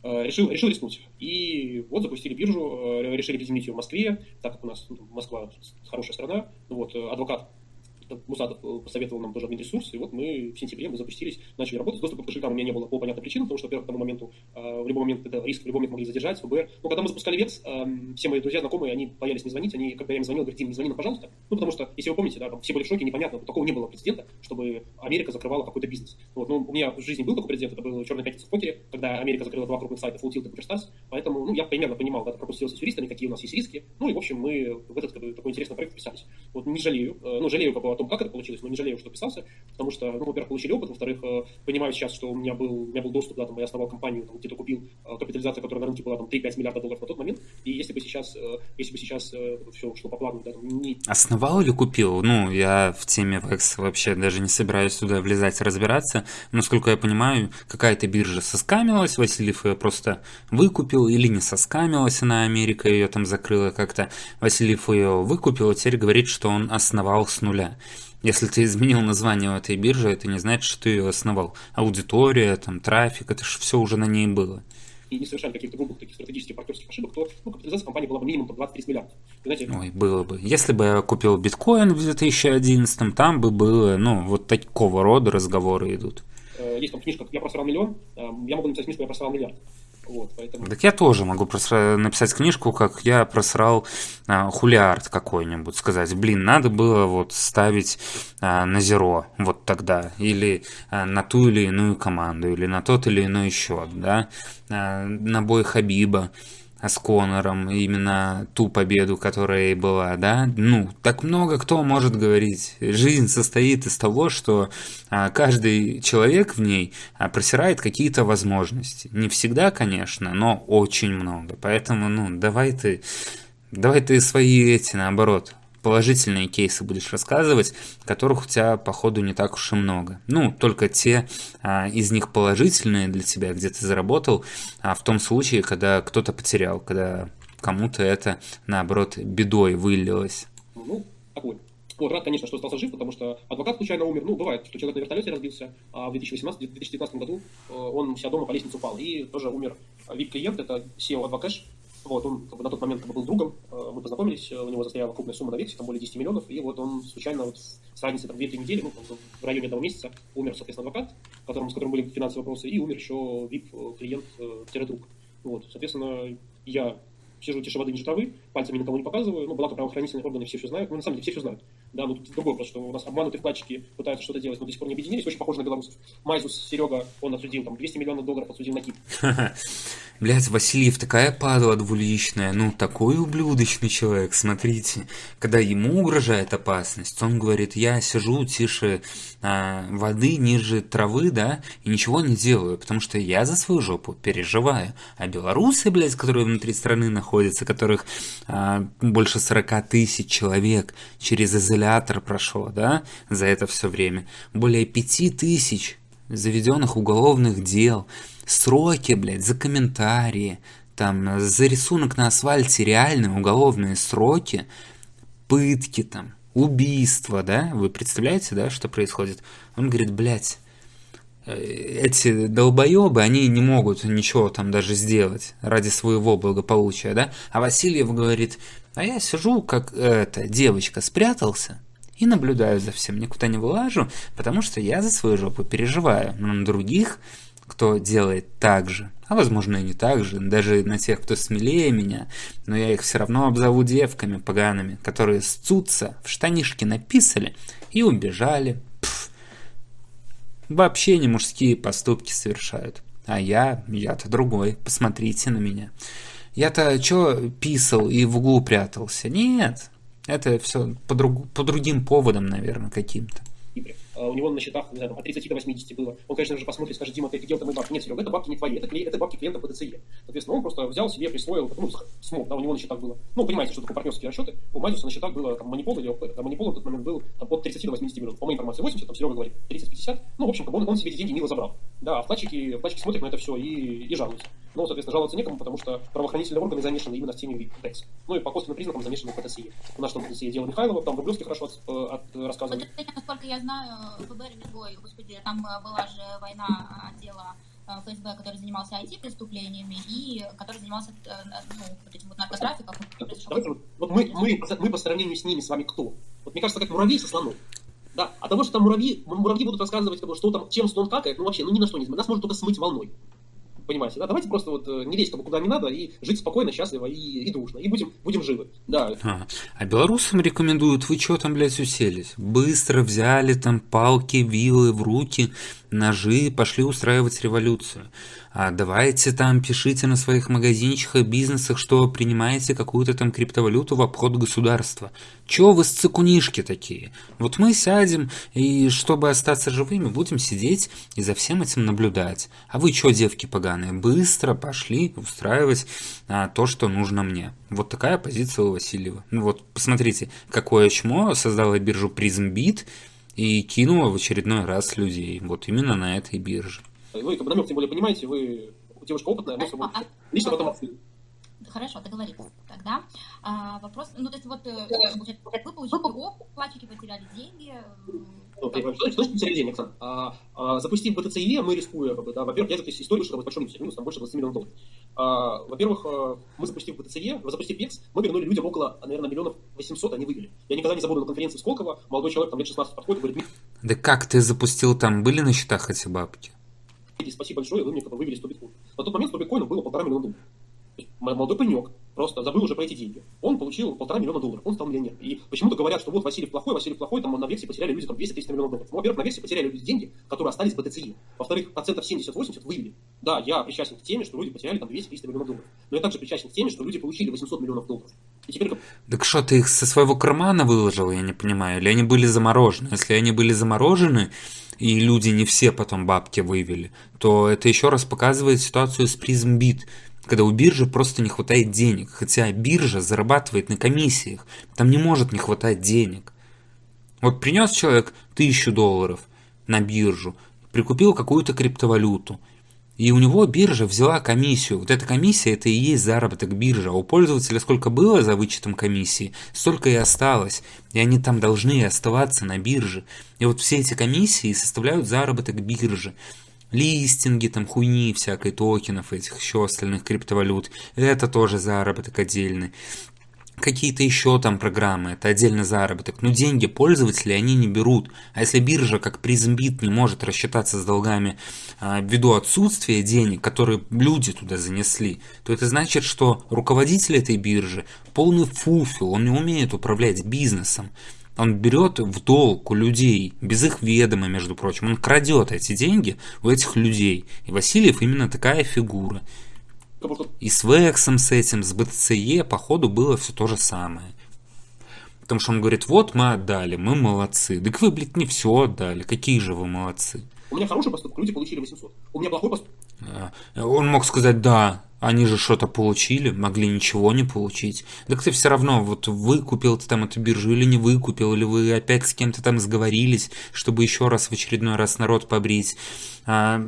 C: э, решил, решил рискнуть. И вот запустили биржу, э, решили объединить ее в Москве, так как у нас ну, Москва хорошая страна, вот, э, адвокат Мусатов э, посоветовал нам тоже админ-ресурс, и вот мы в сентябре мы запустились, начали работать. Доступа к кошелькам у меня не было по понятным причинам, потому что, во-первых, к тому моменту, э, в любой момент это риск, в любой момент могли задержать, ФБР. Но когда мы запускали ВЕКС, э, все мои друзья, знакомые, они боялись не звонить, они, когда я им звонил, говорят, Дим, не звони нам, пожалуйста. Ну, потому что, если вы помните, да, там все были в шоке, непонятно, такого не было прецедента, чтобы Америка закрывала какой-то бизнес. Вот, ну, у меня в жизни был такой прецедент, это был черный пятница в покере, когда Америка закрыла два крупных сайта, Full Tilt и PokerStars, поэтому, ну, я примерно понимал, когда пропустился с юристами, какие у нас есть риски, ну, и, в общем, мы в этот такой интересный проект вписались. Вот, не жалею, ну, жалею как бы, том, как это получилось, но не жалею, что писался, потому что, ну, во-первых, получили опыт, во-вторых, э, понимаю сейчас, что у меня был, у меня был доступ, да, там, я основал компанию, там, где-то купил э, капитализация, которая на рынке была там 3-5 миллиардов долларов на тот момент, и если бы сейчас, э, если бы сейчас все шло по плану, да, там, не...
A: Основал или купил? Ну, я в теме VEX вообще даже не собираюсь туда влезать, разбираться, насколько я понимаю, какая-то биржа соскамилась, Васильев ее просто выкупил, или не соскамилась она, Америка ее там закрыла как-то, Васильев ее выкупил, и теперь говорит, что он основал с нуля. Если ты изменил название этой биржи, это не значит, что ты ее основал. Аудитория, там, трафик, это же все уже на ней было.
C: И не совершали каких-то грубых таких стратегических партнерских ошибок, то ну, капитализация компании была бы минимум по 20-30 миллиардов.
A: знаете, Ой, было бы. Если бы я купил биткоин в 2011, там бы было, ну, вот такого рода разговоры идут.
C: Э, есть там книжка «Я просрал миллион», э, я могу написать книжку «Я просрал миллиард». Вот, поэтому...
A: Так я тоже могу просра... написать книжку, как я просрал а, хулиард какой-нибудь, сказать, блин, надо было вот ставить а, на зеро вот тогда, или а, на ту или иную команду, или на тот или иной счет, да, а, на бой Хабиба с Конором, именно ту победу, которая и была, да? Ну, так много кто может говорить. Жизнь состоит из того, что а, каждый человек в ней а, просирает какие-то возможности. Не всегда, конечно, но очень много. Поэтому, ну, давай ты, давай ты свои эти, наоборот, положительные кейсы будешь рассказывать, которых у тебя, походу, не так уж и много. Ну, только те а, из них положительные для тебя, где ты заработал, а в том случае, когда кто-то потерял, когда кому-то это, наоборот, бедой вылилось.
C: Ну, такой. Вот, рад, конечно, что остался жив, потому что адвокат случайно умер. Ну, бывает, что человек на вертолете разбился, а в 2018-2019 году э, он у дома по лестнице упал. И тоже умер VIP-клиент, это SEO Адвокэш, вот, он как бы, на тот момент как бы, был другом, э, мы познакомились, э, у него застояла крупная сумма на вексе, там более 10 миллионов, и вот он случайно вот с разницей там 2-3 недели, ну, в районе одного месяца, умер, соответственно, адвокат, которому, с которым были финансовые вопросы, и умер еще VIP-клиент-друг. Вот, соответственно, я сижу тише воды ниже травы, пальцами никому не показываю, ну, благо правоохранительные органы все все знают, ну, на самом деле все все знают. Да, ну, тут другой вопрос, что у нас обманутые вкладчики пытаются что-то делать, но до сих пор не объединились, очень похоже на белорусов. Майзус, Серега, он отсудил там 200 миллионов долларов, отсудил на Кип. [LAUGHS]
A: Блять, Васильев такая падла двуличная, ну такой ублюдочный человек, смотрите. Когда ему угрожает опасность, он говорит, я сижу тише а, воды, ниже травы, да, и ничего не делаю, потому что я за свою жопу переживаю. А белорусы, блядь, которые внутри страны находятся, которых больше 40 тысяч человек через изолятор прошло, да, за это все время, более 5 тысяч заведенных уголовных дел, сроки, блядь, за комментарии, там, за рисунок на асфальте реальные уголовные сроки, пытки там, убийства, да, вы представляете, да, что происходит? Он говорит, блядь, эти долбоебы, они не могут ничего там даже сделать ради своего благополучия, да? А Васильев говорит, а я сижу, как эта девочка, спрятался и наблюдаю за всем, никуда не вылажу, потому что я за свою жопу переживаю. Но на других кто делает так же, а возможно и не так же, даже на тех, кто смелее меня, но я их все равно обзову девками погаными, которые сцутся, в штанишки написали и убежали. Вообще не мужские поступки совершают. А я, я-то другой, посмотрите на меня. Я-то что писал и в углу прятался? Нет, это все по, друг, по другим поводам, наверное, каким-то.
C: А у него на счетах, не знаю, от 30 до 80 было. Он, конечно же, посмотрит, скажет, Дима, ты где-то мои бабки. Нет, Серега, это бабки не твои, это, это бабки клиента ПТЦЕ. Соответственно, он просто взял себе, присвоил, ну, смог, да, у него на счетах было. Ну, понимаете, что такое партнерские расчеты. У Мазиуса на счетах было там манипол или там, манипол в тот момент был там, от 30 до 80 миллионов. По моей информации 80, там Серега говорит 30-50. Ну, в общем, он, он себе эти деньги мило забрал. Да, а вкладчики, вкладчики смотрят на это все и, и жалуются. Ну, соответственно, жаловаться некому, потому что правоохранительные органы замешаны именно в теме ТЭКС. Ну и по косвенным признакам замешаны в ПТСЕ. У нас что в ПТСЕ дело Михайлова, там Рублевский хорошо от, э, от, рассказывали.
B: Вот это, насколько я знаю, ФБР ой, господи, там э, была же война отдела э, ФСБ, который занимался IT-преступлениями и который занимался ну, вот этим вот наркотрафиком.
C: Давайте, вот, вот мы, мы, мы по сравнению с ними с вами кто? Вот мне кажется, как муравей со слоном. Да, а того, что там муравьи, муравьи будут рассказывать, что там, чем слон какает, ну вообще, ну ни на что не Нас может только смыть волной понимаете, да, давайте просто вот э, не лезть куда не надо и жить спокойно, счастливо и, и дружно, и будем, будем живы, да.
A: А, а белорусам рекомендуют, вы что там, блядь, уселись? Быстро взяли там палки, вилы в руки, ножи, пошли устраивать революцию давайте там пишите на своих магазинчиках, бизнесах, что принимаете какую-то там криптовалюту в обход государства. Чё вы с цикунишки такие? Вот мы сядем и, чтобы остаться живыми, будем сидеть и за всем этим наблюдать. А вы чё, девки поганые, быстро пошли устраивать а, то, что нужно мне. Вот такая позиция у Васильева. Ну вот, посмотрите, какое чмо создала биржу PrismBit и кинула в очередной раз людей. Вот именно на этой бирже.
C: Вы как бы намек, тем более, понимаете, вы девушка опытная, мы с вами а, лично в этом
B: Хорошо, договорились. Тогда а, вопрос, ну то есть вот э, вы получили опыт, платчики потеряли деньги.
C: Ну, что, что значит потеряли деньги, Оксана? А, а, запустив БТЦЕ, мы рискуем, как бы, да, во-первых, я эту историю, что это большой минус, минус там больше 20 миллионов долларов. А, во-первых, а, мы запустив БТЦЕ, запустив ПЕКС, мы вернули людям около, наверное, миллионов 800, они вывели. Я никогда не забуду на конференции Сколково, молодой человек, там лет 16 подходит, говорит,
A: да как ты запустил там, были на счетах эти бабки?
C: Спасибо большое, вы мне как бы вывели 100 биткоинов. На тот момент 100 биткоинов было полтора миллиона долларов. Молодой паренек просто забыл уже про эти деньги. Он получил полтора миллиона долларов, он стал миллионером. И почему-то говорят, что вот Васильев плохой, Васильев плохой, там на версии потеряли люди там 200-300 миллионов долларов. Ну, во-первых, на версии потеряли люди деньги, которые остались в БТЦИ. Во-вторых, процентов 70-80 вывели. Да, я причастен к теме, что люди потеряли там 200-300 миллионов долларов. Но я также причастен к теме, что люди получили 800 миллионов долларов. И теперь...
A: Так что, ты их со своего кармана выложил, я не понимаю? Или они были заморожены? Если они были заморожены, и люди не все потом бабки вывели, то это еще раз показывает ситуацию с призмбит, когда у биржи просто не хватает денег, хотя биржа зарабатывает на комиссиях, там не может не хватать денег. Вот принес человек тысячу долларов на биржу, прикупил какую-то криптовалюту, и у него биржа взяла комиссию. Вот эта комиссия это и есть заработок биржи. А у пользователя сколько было за вычетом комиссии, столько и осталось. И они там должны оставаться на бирже. И вот все эти комиссии составляют заработок биржи. Листинги, там хуйни всякой, токенов этих, еще остальных криптовалют. Это тоже заработок отдельный. Какие-то еще там программы, это отдельный заработок, но деньги пользователи они не берут. А если биржа, как призмбит, не может рассчитаться с долгами а, ввиду отсутствия денег, которые люди туда занесли, то это значит, что руководитель этой биржи полный фуфел, он не умеет управлять бизнесом. Он берет в долг у людей, без их ведома, между прочим. Он крадет эти деньги у этих людей. И Васильев именно такая фигура. И с Вексом с этим, с БТЦЕ, походу, было все то же самое. Потому что он говорит, вот мы отдали, мы молодцы. Так вы, блядь, не все отдали, какие же вы молодцы.
C: У меня хороший поступок, люди получили 800. У меня плохой поступок.
A: А, он мог сказать, да, они же что-то получили, могли ничего не получить. Так ты все равно, вот выкупил ты там эту биржу или не выкупил, или вы опять с кем-то там сговорились, чтобы еще раз в очередной раз народ побрить. А,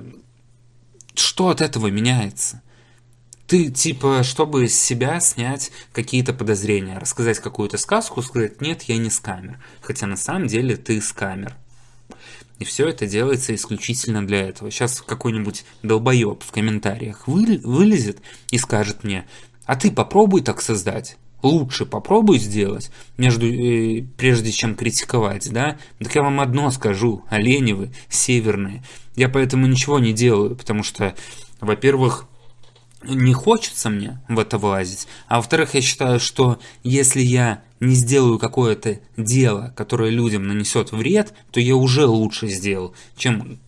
A: что от этого меняется? Ты, типа, чтобы с себя снять какие-то подозрения, рассказать какую-то сказку, сказать, нет, я не скамер. Хотя на самом деле ты скамер. И все это делается исключительно для этого. Сейчас какой-нибудь долбоеб в комментариях вылезет и скажет мне, а ты попробуй так создать. Лучше попробуй сделать, между, э, прежде чем критиковать, да? Так я вам одно скажу, олени вы, северные. Я поэтому ничего не делаю, потому что, во-первых, не хочется мне в это влазить. А во-вторых, я считаю, что если я не сделаю какое-то дело, которое людям нанесет вред, то я уже лучше сделал, чем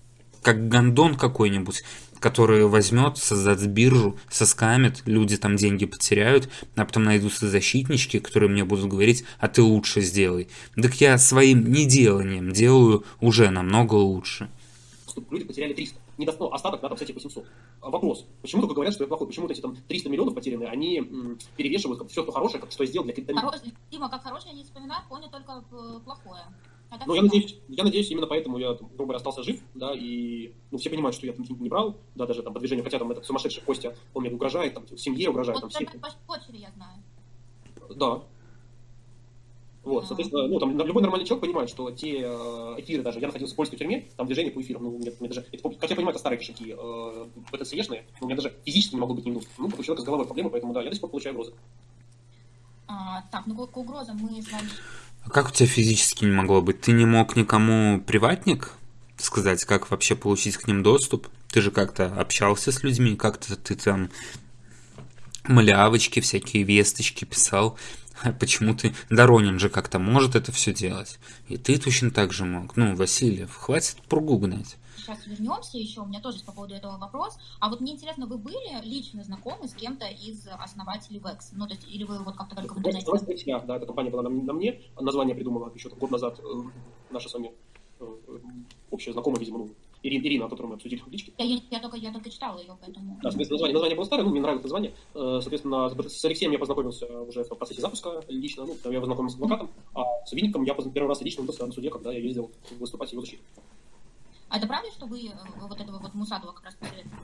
A: как гандон какой-нибудь, который возьмет, создаст биржу, соскамит, люди там деньги потеряют, а потом найдутся защитнички, которые мне будут говорить, а ты лучше сделай. Так я своим неделанием делаю уже намного лучше.
C: Люди потеряли 300 не до, ну, остаток, да, там, кстати, 800. А вопрос, почему только говорят, что я плохой? Почему вот эти там 300 миллионов потерянные, они м, перевешивают как, все, что хорошее, как, что я сделал для криптовалюты?
B: Хороший, Дима, как хорошее не вспоминают, помнят только плохое.
C: А ну, я надеюсь, я надеюсь, именно поэтому я, грубо говоря, остался жив, да, и, ну, все понимают, что я там не брал, да, даже там по движению, хотя там этот сумасшедший Костя, он мне угрожает, там, семье угрожает, вот там,
B: все. по почере я знаю.
C: Да, вот, соответственно, ну, там, любой нормальный человек понимает, что те э, эфиры даже, я находился в польской тюрьме, там движение по эфирам, ну, мне, мне даже, это, как я понимаю, это старые кошельки, э, БТЦЕшные, но у меня даже физически не могло быть ни минут. Ну, у человека с головой проблемы, поэтому, да, я до сих пор получаю угрозы.
B: А, так, ну, к угрозам мы с вами...
A: А как у тебя физически не могло быть? Ты не мог никому приватник сказать, как вообще получить к ним доступ? Ты же как-то общался с людьми, как-то ты там малявочки, всякие весточки писал. Почему ты... Доронин же как-то может это все делать. И ты точно так же мог. Ну, Васильев, хватит пругу гнать.
B: Сейчас вернемся еще, у меня тоже по поводу этого вопрос. А вот мне интересно, вы были лично знакомы с кем-то из основателей VEX? Ну, то есть, или вы вот как-то только в интернете?
C: Я, да, эта компания была на, на мне, название придумала еще год назад э, наша с вами э, общая знакомая, видимо, ну, Ирина, Ирина, о которой мы обсудили в личке.
B: Я, я, только, я только читала ее, поэтому...
C: Да, соответственно, название, название было старое, ну, мне нравилось название. Э, соответственно, с Алексеем я познакомился уже в процессе запуска лично, ну, я познакомился с адвокатом, а с Винником я первый раз лично увиделся на суде, когда я ездил выступать его защиту.
B: А это правда, что вы э, вот этого вот Мусадова как раз
C: посоветовали?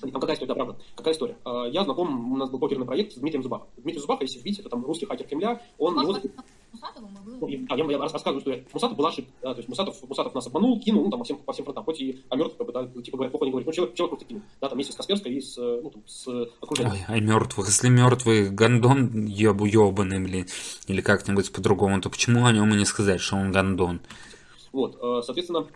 C: Там какая история, да, правда. Какая история? А, я знаком, у нас был покерный проект с Дмитрием Зубахом. Дмитрий Зубах, если видите, это там русский хакер Кремля, он... Может, его... Мусатовым, и вы... Ну, я, я, я рассказываю историю. Мусатов была ошибка. Да, то есть Мусатов, Мусатов нас обманул, кинул, ну, там, по всем, по всем фронтам. Хоть и о мертвых, как бы, да, типа, говорят, плохо не говорит. Ну, человек, человек просто кинул. Да, там вместе с Касперской и с, ну, там, с окружением.
A: Ой, о мертвых. Если мертвый гондон ебу ебаный, блин, или как-нибудь по-другому, то почему о нем и не сказать, что он гондон?
C: Вот, э, соответственно, а,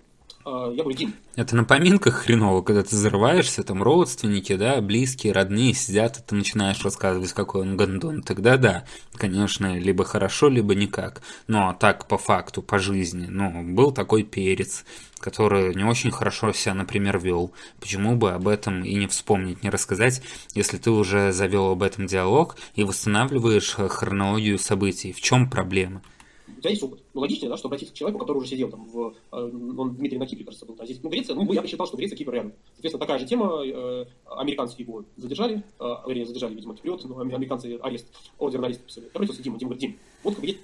C: я говорю, Дим.
A: Это на поминках хреново, когда ты взрываешься, там родственники, да, близкие, родные сидят, и ты начинаешь рассказывать, какой он гондон. Тогда да, конечно, либо хорошо, либо никак. Но так по факту, по жизни, ну, был такой перец, который не очень хорошо себя, например, вел. Почему бы об этом и не вспомнить, не рассказать, если ты уже завел об этом диалог и восстанавливаешь хронологию событий? В чем проблема?
C: У тебя есть опыт. Ну, логичнее, да, что обратиться к человеку, который уже сидел там в... Э, он Дмитрий на Кипре, кажется, был. А здесь, ну, Греция, ну, я бы считал, что Греция, Кипр рядом. Соответственно, такая же тема. Э, американские его задержали, э, вернее, задержали, видимо, Киприот, но американцы арест, ордер на арест подписали. Я обратился к Дима, Дима говорит, Дим, вот как есть...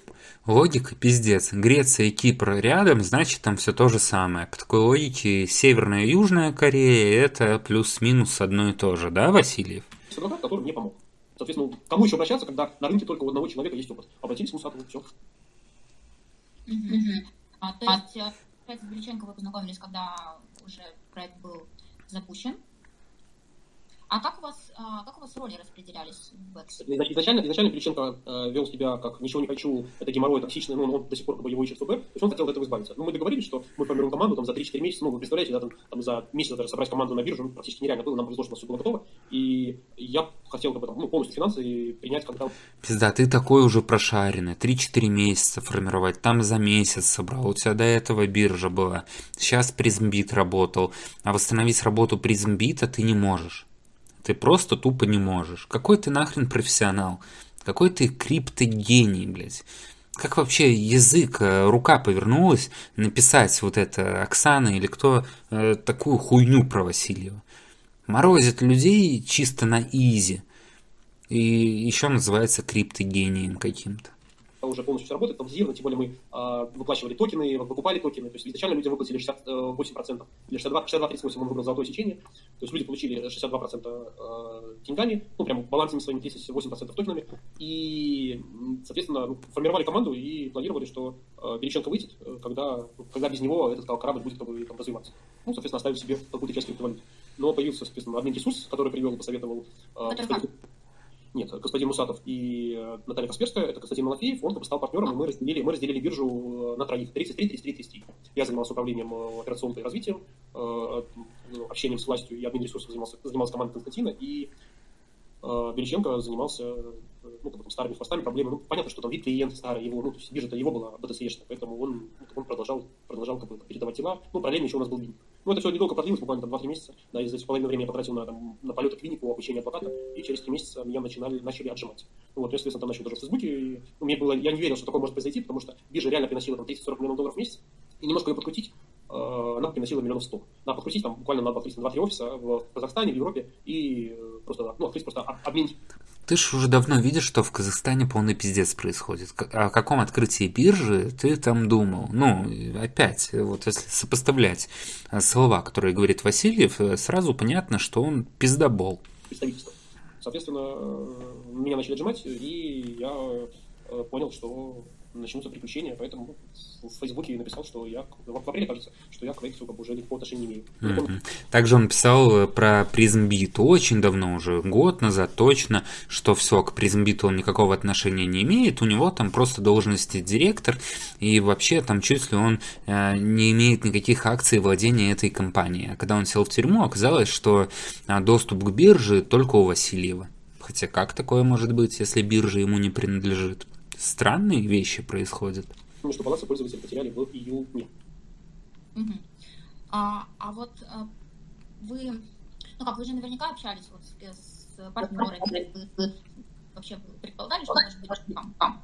A: Логика пиздец. Греция и Кипр рядом, значит, там все то же самое. По такой логике, Северная и Южная Корея это плюс-минус одно и то же, да, Васильев?
C: Адвокат, который мне помог. Соответственно, кому еще обращаться, когда на рынке только у одного человека есть опыт? Обратились к Мусатову, все.
B: А, то есть, э, с Величенко вы познакомились, когда уже проект был запущен. А как у вас, а, как у вас роли распределялись в Эксе?
C: Изначально, изначально Пеличенко э, вел себя как «ничего не хочу, это геморрой токсичный», ну, он до сих пор как бы его ищет ФБ, то есть он хотел от этого избавиться. Но мы договорились, что мы формируем команду там, за 3-4 месяца, ну, вы представляете, да, там, там за месяц даже собрать команду на биржу ну, практически нереально было, нам повезло, что у нас все было готово, и я хотел как бы, там, ну, полностью финансы принять когда...
A: Пизда, ты такой уже прошаренный, 3-4 месяца формировать, там за месяц собрал, у тебя до этого биржа была, сейчас PrizmBit работал, а восстановить работу PrizmBit а ты не можешь. Ты просто тупо не можешь. Какой ты нахрен профессионал? Какой ты криптогений, блядь? Как вообще язык, э, рука повернулась написать вот это Оксана или кто э, такую хуйню про Васильева? Морозит людей чисто на easy. И еще называется криптогением каким-то
C: уже полностью все работает, автоматизировано, тем более мы э, выплачивали токены, выкупали токены, то есть изначально людям выплатили 68%, или 62, 62-38 он выбрал золотое сечение, то есть люди получили 62% э, деньгами, ну, прям балансами своими 38% токенами, и, соответственно, ну, формировали команду и планировали, что э, Береченко выйдет, э, когда, когда без него этот корабль будет как бы, там, развиваться. Ну, соответственно, оставили себе какую-то часть криптовалют. Но появился, соответственно, админ ресурс, который привел и посоветовал э, нет, господин Мусатов и э, Наталья Касперская, это Константин Малафеев, он как бы стал партнером, и мы разделили, мы разделили биржу э, на троих, 33, 33, 33. Я занимался управлением э, операционным развитием, общением с властью, и админ ресурсов занимался, занимался командой Константина, и Беличенко занимался ну, как бы, старыми хвостами, проблемами. Ну, понятно, что там вид клиент старый, его, ну, то есть биржа-то его была BTC-шная, поэтому он, ну, он продолжал, продолжал как бы, передавать дела. Ну, параллельно еще у нас был Бин. Ну, это все недолго продлилось, буквально там 2-3 месяца. Да, и за половину времени я потратил на, там, на полеты клинику, обучение адвоката, и через 3 месяца меня начинали, начали отжимать. Ну, вот, я, соответственно, там начал даже в Фейсбуке, и, ну, мне было, я не верил, что такое может произойти, потому что биржа реально приносила там 30-40 миллионов долларов в месяц, и немножко ее подкрутить, э, она приносила миллионов сто. Надо подкрутить там буквально на 2-3 офиса в Казахстане, в Европе, и э, просто, ну, открыть просто обмен
A: ты ж уже давно видишь, что в Казахстане полный пиздец происходит. О каком открытии биржи ты там думал? Ну, опять, вот если сопоставлять э, слова, которые говорит Васильев, э, сразу понятно, что он пиздобол.
C: Соответственно, э, меня начали отжимать, и я понял, что начнутся приключения, поэтому в Фейсбуке написал, что я, в апреле, кажется, что я к Вексу уже никакого отношения не имею.
A: Mm-hmm. Также он писал э, про PrismBit очень давно, уже год назад точно, что все, к PrismBit он никакого отношения не имеет, у него там просто должности директор, и вообще там чуть ли он э, не имеет никаких акций владения этой компанией. А когда он сел в тюрьму, оказалось, что э, доступ к бирже только у Васильева. Хотя как такое может быть, если биржа ему не принадлежит? Странные вещи происходят.
C: Что балансы пользователи потеряли в июне.
B: Угу. А, а вот а, вы, ну как, вы же наверняка общались вот с, с партнерами, вы вообще предполагали, что может быть там?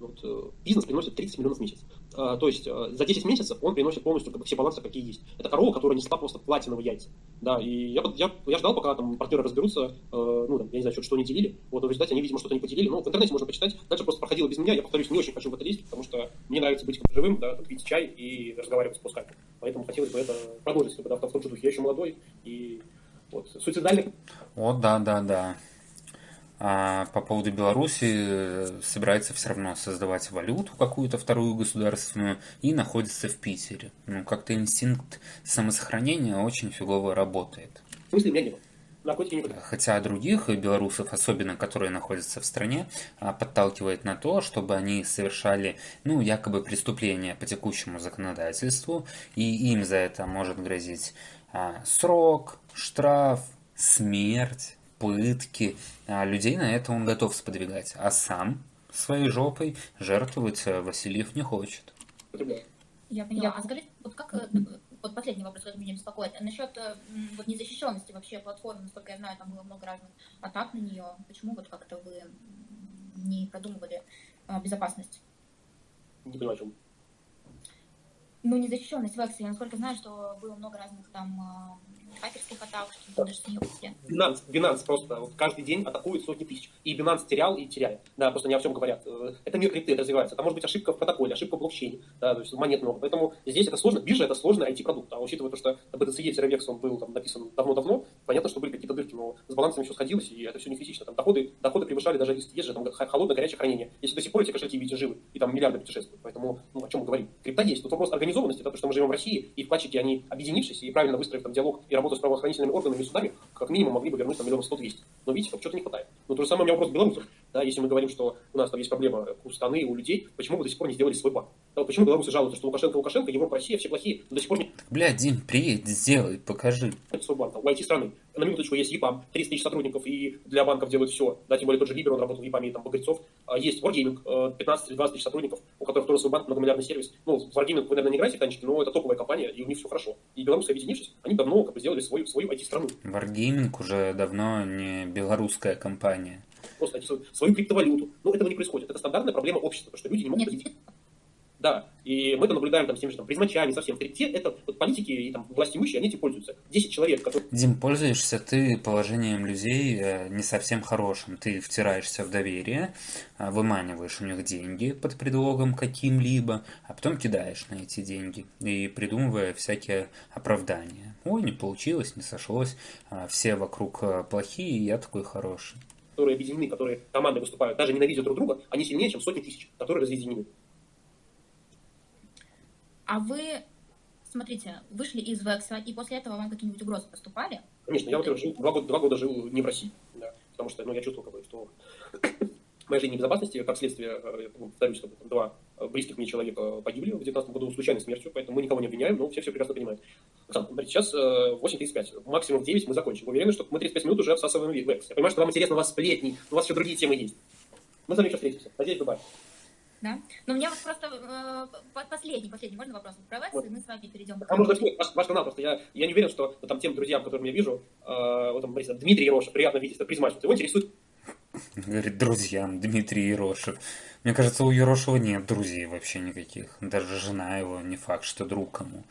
C: Вот, э, бизнес приносит 30 миллионов в месяц. А, то есть э, за 10 месяцев он приносит полностью как бы, все балансы, какие есть. Это корова, которая несла просто платиновые яйца. Да, и я, я, я ждал, пока там партнеры разберутся, э, ну, там, я не знаю, что, что они делили. Вот в результате они, видимо, что-то не поделили. Ну, в интернете можно почитать. Дальше просто проходило без меня. Я, повторюсь, не очень хочу в это лезть, потому что мне нравится быть живым, да, там, пить чай и разговаривать с пусками. Поэтому хотелось бы это продолжить, как бы, да, в том же духе. Я еще молодой, и вот, суицидальный...
A: О, да, да, да. А по поводу Беларуси э, собирается все равно создавать валюту какую-то вторую государственную и находится в Питере. Ну, как-то инстинкт самосохранения очень фигово работает.
C: В смысле, меня не было.
A: Хотя других белорусов, особенно которые находятся в стране, а, подталкивает на то, чтобы они совершали, ну, якобы преступления по текущему законодательству, и им за это может грозить а, срок, штраф, смерть пытки. А людей на это он готов сподвигать. А сам своей жопой жертвовать э, Васильев не хочет.
B: Я поняла. А скажите, вот как э, вот последний вопрос, который меня беспокоит. Насчет э, вот незащищенности вообще платформы, насколько я знаю, там было много разных атак на нее. Почему вот как-то вы не продумывали безопасность?
C: Не понимаю, о чем.
B: Ну, незащищенность в Эксе. Я насколько знаю, что было много разных там хакерских атак, что даже
C: смеешься. Binance, Binance просто вот каждый день атакует сотни тысяч. И Binance терял и теряет. Да, просто не о всем говорят. Э, это мир крипты, это развивается. Там может быть ошибка в протоколе, ошибка в блокчейне. Да, то есть монет много. Поэтому здесь это сложно. Биржа это сложный IT-продукт. А учитывая то, что BTC-Revex он был там написан давно-давно, понятно, что были какие-то дырки, но с балансами все сходилось, и это все не критично. Там доходы, доходы превышали даже есть же там холодное, горячее хранение. Если до сих пор эти кошельки видите живы, и там миллиарды путешествуют. Поэтому, ну, о чем мы говорим? Крипта есть. Тут вопрос организованности, то, что мы живем в России, и вкладчики, они объединившись и правильно выстроив там диалог и работая с правоохранительными органами и судами, как минимум могли бы вернуть там миллион сто двести. Но видите, что-то не хватает. Ну, то же самое у меня вопрос к белорусам. Да, если мы говорим, что у нас там есть проблема у страны, у людей, почему вы до сих пор не сделали свой банк? Да, вот почему белорусы жалуются, что Лукашенко, Лукашенко, Европа, Россия, все плохие, но до сих пор не...
A: Бля, Дим, приедь, сделай, покажи.
C: Свой банк, там, у IT-страны. На минуточку есть ЕПАМ, 30 тысяч сотрудников, и для банков делают все. Да, тем более тот же Либер, он работал в ЕПАМе, там Багрецов. А есть Wargaming, 15-20 тысяч сотрудников, у которых тоже свой банк, многомиллиардный сервис. Ну, в Wargaming вы, наверное, не играете, танчики, но это топовая компания, и у них все хорошо. И белорусы, объединившись, они давно как бы сделали свою, свою IT-страну.
A: Wargaming уже давно не белорусская компания.
C: Просто свою, свою криптовалюту. Но этого не происходит. Это стандартная проблема общества, что люди не могут
B: Нет,
C: да, и мы это наблюдаем там с теми же там, призмачами, совсем. Те, это вот, политики и там власти имущие, они этим пользуются. 10 человек, которые...
A: Дим, пользуешься ты положением людей э, не совсем хорошим. Ты втираешься в доверие, э, выманиваешь у них деньги под предлогом каким-либо, а потом кидаешь на эти деньги и придумывая всякие оправдания. Ой, не получилось, не сошлось, а все вокруг э, плохие, и я такой хороший.
C: Которые объединены, которые команды выступают, даже ненавидят друг друга, они сильнее, чем сотни тысяч, которые разъединены.
B: А вы, смотрите, вышли из Векса, и после этого вам какие-нибудь угрозы поступали?
C: Конечно, я, во-первых, жил, два, года, два года жил не в России, да, потому что ну, я чувствовал, как бы, что моя жизнь небезопасности, как следствие, э, я повторюсь, бы, два близких мне человека погибли в 2019 году случайной смертью, поэтому мы никого не обвиняем, но все все прекрасно понимают. Оксана, смотрите, сейчас 8.35, максимум в 9 мы закончим. Уверены, что мы 35 минут уже обсасываем векс? Я понимаю, что вам интересно, у вас сплетни, у вас еще другие темы есть. Мы с вами еще встретимся. Надеюсь, Дубае.
B: Да? Но у меня вот просто э, последний, последний, можно вопрос про Векс,
C: Вот.
B: и мы с вами перейдем.
C: А можно вспомнить ваш, ваш канал, просто я, я не уверен, что вот, там тем друзьям, которым я вижу, э, вот там, Борис, Дмитрий Ероша, приятно видеть, это призмач, вот его интересует
A: Говорит, друзьям, Дмитрий Ерошев. Мне кажется, у Ерошева нет друзей вообще никаких. Даже жена его не факт, что друг кому.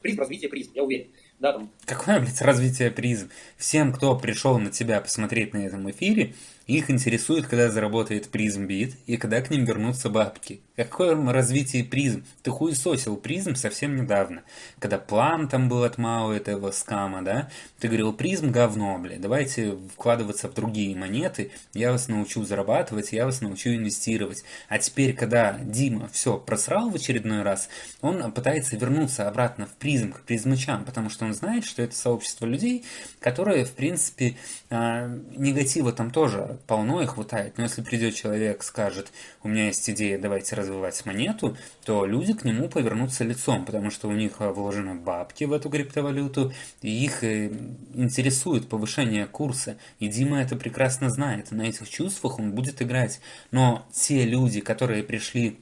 C: призм, развитие призм, я уверен. Да, там,
A: Какое, блядь, развитие призм? Всем, кто пришел на тебя посмотреть на этом эфире, их интересует, когда заработает призм бит и когда к ним вернутся бабки. Какое развитие призм? Ты хуесосил призм совсем недавно. Когда план там был от Мао этого скама, да? Ты говорил, призм говно, блядь, давайте вкладываться в другие монеты, я вас научу зарабатывать, я вас научу инвестировать. А теперь, когда Дима все просрал в очередной раз, он пытается вернуться обратно в призм, к призмачам, потому что он знает, что это сообщество людей, которые, в принципе, а, негатива там тоже полно и хватает. Но если придет человек, скажет, у меня есть идея, давайте развивать монету, то люди к нему повернутся лицом, потому что у них а, вложены бабки в эту криптовалюту, и их э, интересует повышение курса. И Дима это прекрасно знает, на этих чувствах он будет играть. Но те люди, которые пришли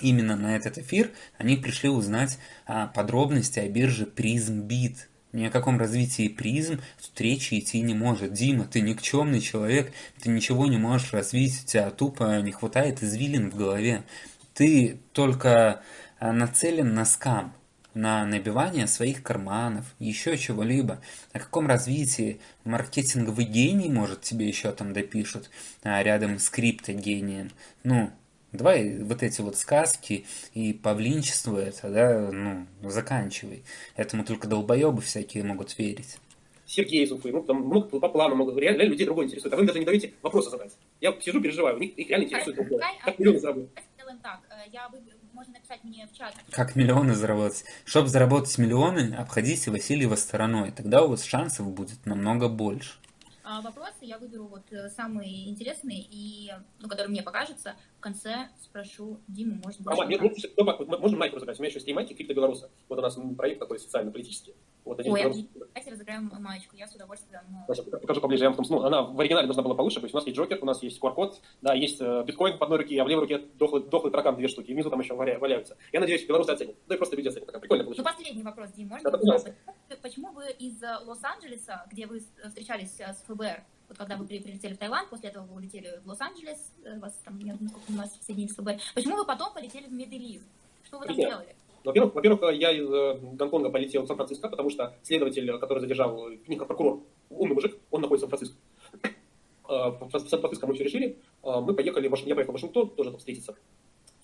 A: именно на этот эфир, они пришли узнать а, подробности о бирже PrismBit. Ни о каком развитии призм тут речи идти не может. Дима, ты никчемный человек, ты ничего не можешь развить, у тебя тупо не хватает извилин в голове. Ты только а, нацелен на скам, на набивание своих карманов, еще чего-либо. О каком развитии маркетинговый гений, может, тебе еще там допишут, а, рядом с криптогением. Ну, Давай вот эти вот сказки и павлинчество это, да, ну, заканчивай. Этому только долбоебы всякие могут верить.
C: Сергей из Уфы, ну, там много по плану, много, реально, реально людей другое интересует, а вы даже не даете вопросы задать. Я сижу, переживаю, у них их реально интересует другое. Как миллионы заработать.
B: Сделаем так, э, я вы... можно написать мне в чат.
A: Как миллионы заработать? Чтобы заработать миллионы, обходите Васильева стороной. Тогда у вас шансов будет намного больше.
B: А, вопросы я выберу вот э, самые интересные, и, ну, которые мне покажутся. В конце спрошу Диму, может быть...
C: Нет, слушай, дома, вот можно майку разыграть? У меня еще есть и майки крипто. Вот у нас проект такой социально-политический. Вот один
B: Ой,
C: белорус.
B: давайте разыграем маечку, я с удовольствием... ну,
C: Сейчас покажу поближе, я вам сну. Она в оригинале должна была получше быть. У нас есть Джокер, у нас есть QR-код, да, есть э, биткоин в одной руке, а в левой руке дохлый, дохлый таракан две штуки. И внизу там еще валя- валяются. Я надеюсь, белорусы оценят. Да и просто люди оценят. Прикольно
B: Ну,
C: получилось.
B: последний вопрос, Дим, можно?
C: Да, пожалуйста.
B: Почему вы из э, Лос-Анджелеса, где вы встречались с ФБР, вот когда вы при- прилетели в Таиланд, после этого вы улетели в Лос-Анджелес, э, вас там, я насколько понимаю, соединились с ФБР, почему вы потом полетели в Медельин? Что вы там
C: Друзья,
B: делали?
C: Во-первых, во-первых, я из э, Гонконга полетел в Сан-Франциско, потому что следователь, который задержал, э, как прокурор, умный мужик, он находится в Сан-Франциско. Э, В Сан-Франциско мы все решили. Э, Мы поехали, я поехал в Вашингтон, тоже там встретиться.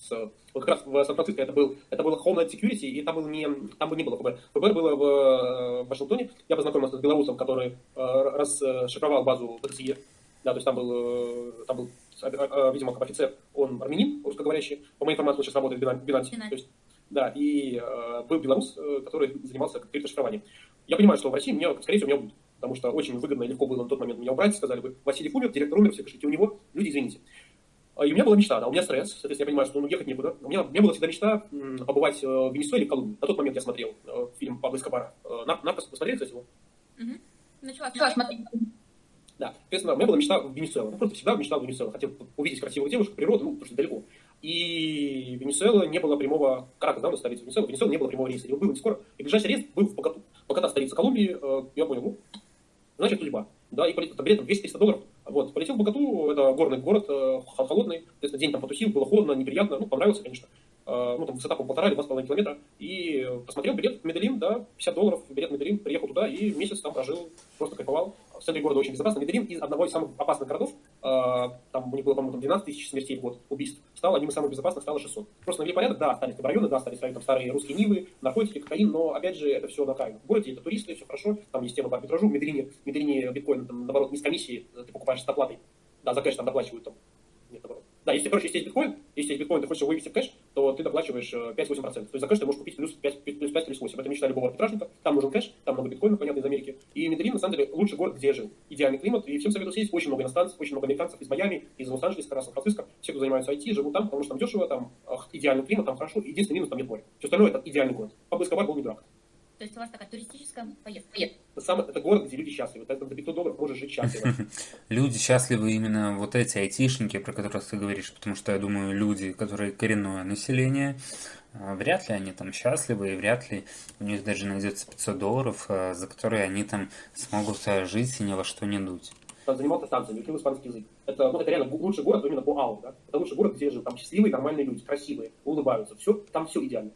C: С, вот как раз в Сан-Франциско это был, это было Homeland Security, и там, был не, там бы не было ФБР. ФБР было в э, Вашингтоне. Я познакомился с белорусом, который э, расшифровал базу БТСЕ. Да, то есть там был, э, там был, э, э, видимо, как офицер, он армянин, русскоговорящий. По моей информации, он сейчас работает в Бинансе. То есть да, и э, был белорус, э, который занимался криптошифрованием. Я понимаю, что в России мне, скорее всего, меня убьют, потому что очень выгодно и легко было на тот момент меня убрать, сказали бы, Василий умер, директор умер, все пишите у него, люди, извините. А, и у меня была мечта, да, у меня стресс, соответственно, я понимаю, что ну, ехать некуда. У меня, у меня была всегда мечта побывать э, в Венесуэле в Колумбии. На тот момент я смотрел э, фильм Пабло Эскобара. Э, «Наркос», посмотрели, кстати, его?
B: Угу. Начала, смотреть.
C: Да, соответственно, у меня была мечта в Венесуэлу. Ну, просто всегда мечтал в Венесуэлу. Хотел увидеть красивую девушку, природу, ну, потому что далеко. И Венесуэла не было прямого... Каракас, да, у нас столица Венесуэла. Венесуэла не было прямого рейса. Его было не скоро. И ближайший рейс был в Богату. Богата, столица Колумбии. Э, я понял, ну, значит, судьба. Да, и полетел, там билет 200-300 долларов. Вот, полетел в Богату, это горный город, э, холодный. Соответственно, день там потусил, было холодно, неприятно. Ну, понравился, конечно. Э, ну, там высота по полтора или два с половиной километра. И посмотрел билет в Медельин, да, 50 долларов, билет в Медельин, приехал туда и месяц там прожил, просто кайфовал в центре города очень безопасно. Медельин из одного из самых опасных городов, э, там у них было, по-моему, 12 тысяч смертей в год, убийств, стал одним из самых безопасных, стало 600. Просто навели порядок, да, остались там районы, да, остались там старые русские Нивы, наркотики, кокаин, но, опять же, это все на краю. В городе это туристы, все хорошо, там есть тема по арбитражу, в Медельине, в Медельине биткоин, там, наоборот, не с комиссии, ты покупаешь с доплатой, да, за кэш там доплачивают там, нет, наоборот. Да, если, короче, если есть биткоин, если есть биткоин, ты хочешь его вывести в кэш, то ты доплачиваешь 5-8%. То есть за кэш ты можешь купить плюс 5, плюс 5 плюс 8. Это мечта любого арбитражника. Там нужен кэш, там много биткоинов, понятно, из Америки. И Медельин, на самом деле, лучший город, где я жил. Идеальный климат. И всем советую съездить. Очень много иностранцев, очень много американцев из Майами, из Лос-Анджелеса, Сан-Франциско. Все, кто занимается IT, живут там, потому что там дешево, там идеальный климат, там хорошо. Единственный минус, там нет моря. Все остальное это идеальный город. Пабло был не дурак.
B: То есть у вас такая туристическая поездка?
C: Это, самый, это город, где люди счастливы. Поэтому за 500 долларов можешь жить счастливо. [LAUGHS]
A: Люди счастливы именно вот эти айтишники, про которых ты говоришь, потому что я думаю, люди, которые коренное население, а, вряд ли они там счастливы, и вряд ли у них даже найдется 500 долларов, а, за которые они там смогут а, жить и ни во что не дуть.
C: Там занимался станциями, учил испанский язык. Это, ну, это реально лучший город именно по АУ, да? Это лучший город, где живут. Там счастливые, нормальные люди, красивые, улыбаются. Все, там все идеально.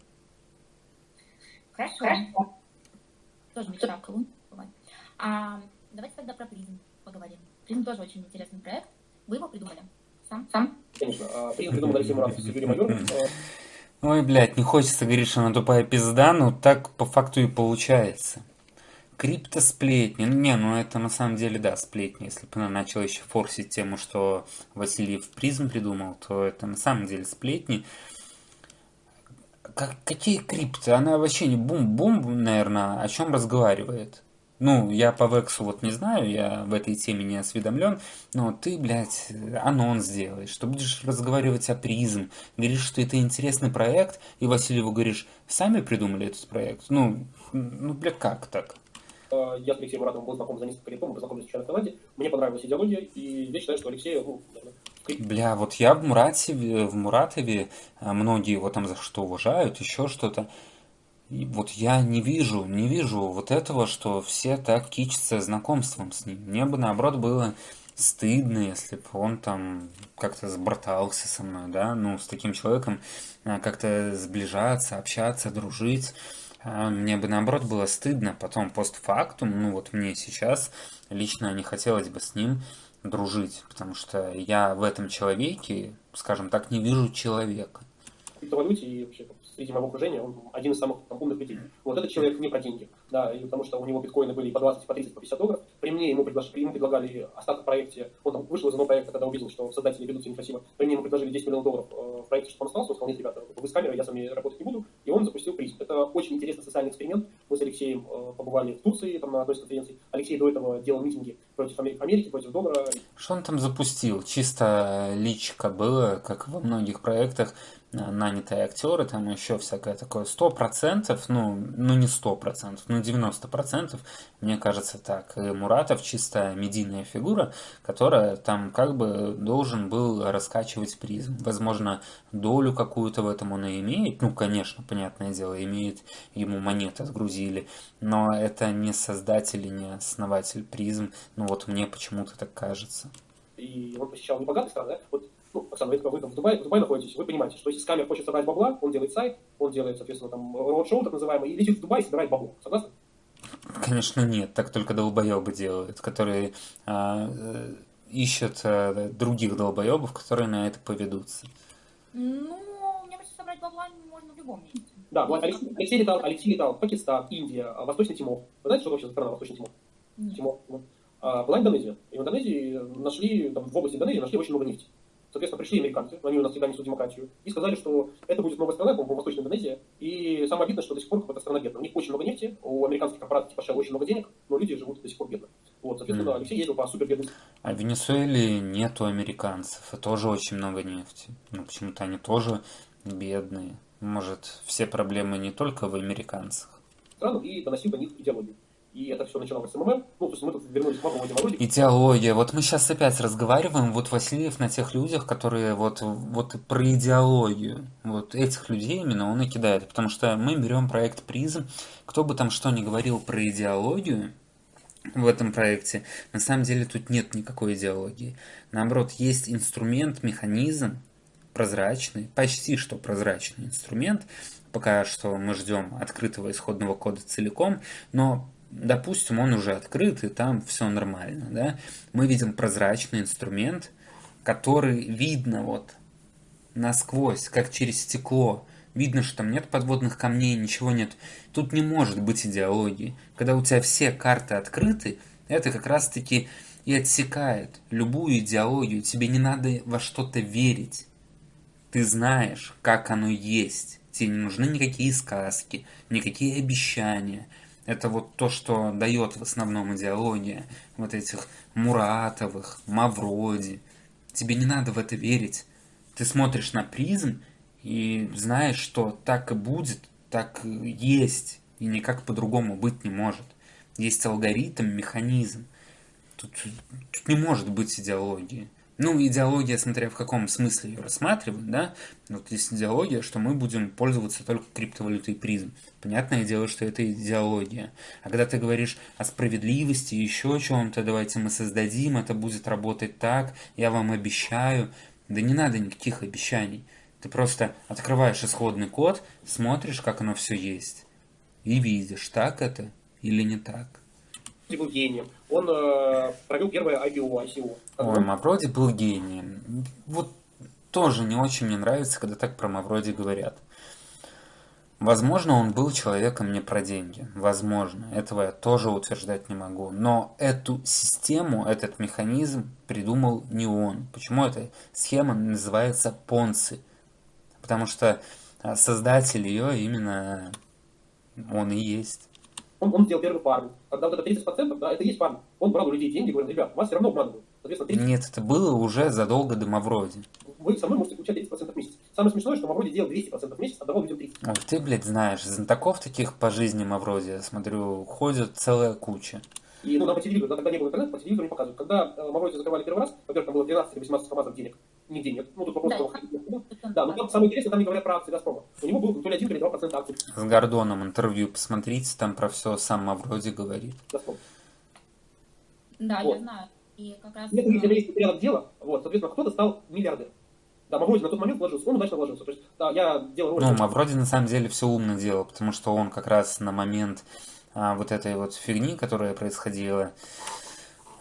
B: Хорошо. Хорошо. Тоже мечта в Колумбии А, давайте тогда про призм поговорим. Призм тоже очень интересный проект. Вы его придумали? Сам?
C: Сам? Конечно. Призм придумал Алексей Муратов Юрием Майором.
A: Ой, блядь, не хочется говорить, что она тупая пизда, но так по факту и получается. Криптосплетни. Ну, не, ну это на самом деле, да, сплетни. Если бы она начала еще форсить тему, что Васильев призм придумал, то это на самом деле сплетни как, какие крипты? Она вообще не бум-бум, наверное, о чем разговаривает. Ну, я по Вексу вот не знаю, я в этой теме не осведомлен, но ты, блядь, анонс делаешь, что будешь разговаривать о призм, говоришь, что это интересный проект, и Васильеву говоришь, сами придумали этот проект. Ну, ну, бля, как так?
C: Э, я с Алексеем Муратовым был знаком за несколько лет, мы познакомились еще в Канаде, мне понравилась идеология, и я считаю, что Алексей, ну,
A: Бля, вот я в Муратове, в Муратове, а, многие его там за что уважают, еще что-то. Вот я не вижу, не вижу вот этого, что все так кичатся знакомством с ним. Мне бы наоборот было стыдно, если бы он там как-то сбратался со мной, да, ну, с таким человеком а, как-то сближаться, общаться, дружить. А, мне бы наоборот было стыдно потом постфактум, ну вот мне сейчас лично не хотелось бы с ним дружить, потому что я в этом человеке, скажем так, не вижу человека.
C: Криптовалюте и вообще среди моего окружения он один из самых там, умных людей. Вот этот человек не про деньги, да, и потому что у него биткоины были по 20, по 30, по 50 долларов. При мне ему, приглашали, ему предлагали остаток в проекте, он там вышел из одного проекта, когда увидел, что создатели ведут себя некрасиво. При мне ему предложили 10 миллионов долларов э, в проекте, чтобы он остался, он сказал, нет, ребята, вы с камерой, я с вами работать не буду, и он запустил призм. Это очень интересный социальный эксперимент. Мы с Алексеем э, побывали в Турции, там на одной из конференций. Алексей до этого делал митинги против Америки, против доллара.
A: Что он там запустил? Чисто личка было, как во многих проектах, нанятые актеры, там еще всякое такое. Сто процентов, ну, ну не сто процентов, ну девяносто процентов, мне кажется так. И Муратов чисто медийная фигура, которая там как бы должен был раскачивать призм. Возможно, долю какую-то в этом он и имеет. Ну, конечно, понятное дело, имеет, ему монеты отгрузили. Но это не создатель и не основатель призм. Ну вот мне почему-то так кажется.
C: И он посещал небогатые страны, да? Вот ну, Оксана, вы, вы в, Дубае, в Дубае находитесь, вы понимаете, что если скамер хочет собрать бабла, он делает сайт, он делает, соответственно, там, роуд-шоу так называемый, и летит в Дубай и собирает бабло. Согласны?
A: Конечно, нет. Так только долбоебы делают, которые а, э, ищут а, других долбоебов, которые на это поведутся.
B: Ну, мне кажется, собрать бабла можно в любом месте.
C: Да, вот Алексей, Алексей, летал, Алексей летал в Пакистан, Индия, Восточный Тимор. Вы знаете, что вообще за страна Восточный Тимор? Нет. Тимор. А, была Индонезия. И в Индонезии нашли, там, в области Индонезии нашли очень много нефти. Соответственно, пришли американцы, они у нас всегда несут демократию, и сказали, что это будет новая страна, по-моему, Восточная Индонезия, и самое обидное, что до сих пор эта страна бедная. У них очень много нефти, у американских корпораций типа Shell очень много денег, но люди живут до сих пор бедно. Вот, соответственно, mm. Алексей ездил по супер бедным.
A: А в Венесуэле нету американцев, и тоже очень много нефти. Ну, почему-то они тоже бедные. Может, все проблемы не только в американцах.
C: Страну и доносил до них идеологию и это все начиналось с МММ. Ну, то есть мы тут вернулись к мапам
A: Демороде. Идеология. Вот мы сейчас опять разговариваем, вот Васильев на тех людях, которые вот, вот про идеологию. Вот этих людей именно он и кидает. Потому что мы берем проект призм. Кто бы там что ни говорил про идеологию, в этом проекте. На самом деле тут нет никакой идеологии. Наоборот, есть инструмент, механизм, прозрачный, почти что прозрачный инструмент. Пока что мы ждем открытого исходного кода целиком, но допустим, он уже открыт, и там все нормально, да, мы видим прозрачный инструмент, который видно вот насквозь, как через стекло. Видно, что там нет подводных камней, ничего нет. Тут не может быть идеологии. Когда у тебя все карты открыты, это как раз-таки и отсекает любую идеологию. Тебе не надо во что-то верить. Ты знаешь, как оно есть. Тебе не нужны никакие сказки, никакие обещания. Это вот то, что дает в основном идеология вот этих Муратовых, Мавроди. Тебе не надо в это верить. Ты смотришь на призм и знаешь, что так и будет, так и есть, и никак по-другому быть не может. Есть алгоритм, механизм. Тут, тут не может быть идеологии. Ну, идеология, смотря в каком смысле ее рассматривать, да, вот есть идеология, что мы будем пользоваться только криптовалютой призм. Понятное дело, что это идеология. А когда ты говоришь о справедливости, еще о чем-то, давайте мы создадим, это будет работать так, я вам обещаю. Да не надо никаких обещаний. Ты просто открываешь исходный код, смотришь, как оно все есть, и видишь, так это или не так
C: был гением. Он э, провел первое IPO, ICO.
A: Ой, Мавроди был гением. Вот тоже не очень мне нравится, когда так про Мавроди говорят. Возможно, он был человеком не про деньги. Возможно. Этого я тоже утверждать не могу. Но эту систему, этот механизм придумал не он. Почему эта схема называется Понци? Потому что а, создатель ее именно он и есть
C: он, он сделал первую пару. Когда вот это 30%, да, это и есть фарм. Он брал у людей деньги, говорил, ребят, вас все равно обманывают.
A: Соответственно, 30... Нет, это было уже задолго до Мавроди.
C: Вы со мной можете получать 30% в месяц. Самое смешное, что Мавроди делал 200% в месяц, отдавал людям 30%. Ой,
A: ты, блядь, знаешь, знатоков таких по жизни Мавроди, я смотрю, ходят целая куча.
C: И ну, нам по телевизору, да, тогда не было интернета, по телевизору не показывают. Когда э, Мавроди закрывали первый раз, во-первых, там было 13 или 18 хамазов денег, нигде нет. Ну, тут вопрос, да, того, да. да, но там самое интересное, там не говорят про акции Газпрома. У него был то ли 1, то ли 2% акций.
A: С Гордоном интервью посмотрите, там про все сам Мавроди говорит. Газпром.
B: Да, вот. я знаю. И как раз...
C: Нет, если есть порядок дела, вот, соответственно, кто-то стал миллиардером. Да, Мавроди на тот момент вложился, он удачно вложился. То есть, да, я делал
A: ролик. Ну, Мавроди на самом деле все умно делал, потому что он как раз на момент а, вот этой вот фигни, которая происходила,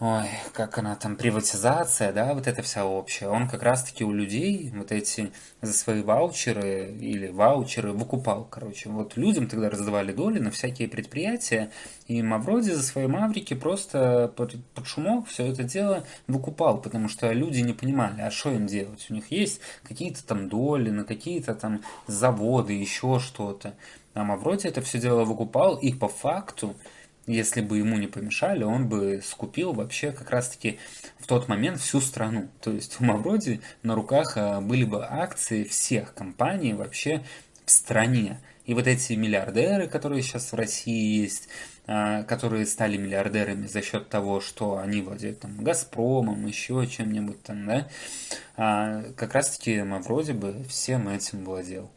A: ой, как она там, приватизация, да, вот эта вся общая, он как раз-таки у людей вот эти за свои ваучеры или ваучеры выкупал, короче. Вот людям тогда раздавали доли на всякие предприятия, и Мавроди за свои маврики просто под, под шумок все это дело выкупал, потому что люди не понимали, а что им делать. У них есть какие-то там доли на какие-то там заводы, еще что-то. А Мавроди это все дело выкупал, и по факту если бы ему не помешали, он бы скупил вообще как раз-таки в тот момент всю страну. То есть у Мавроди на руках а, были бы акции всех компаний вообще в стране. И вот эти миллиардеры, которые сейчас в России есть, а, которые стали миллиардерами за счет того, что они владеют там Газпромом, еще чем-нибудь там, да, а, как раз-таки Мавроди бы всем этим владел.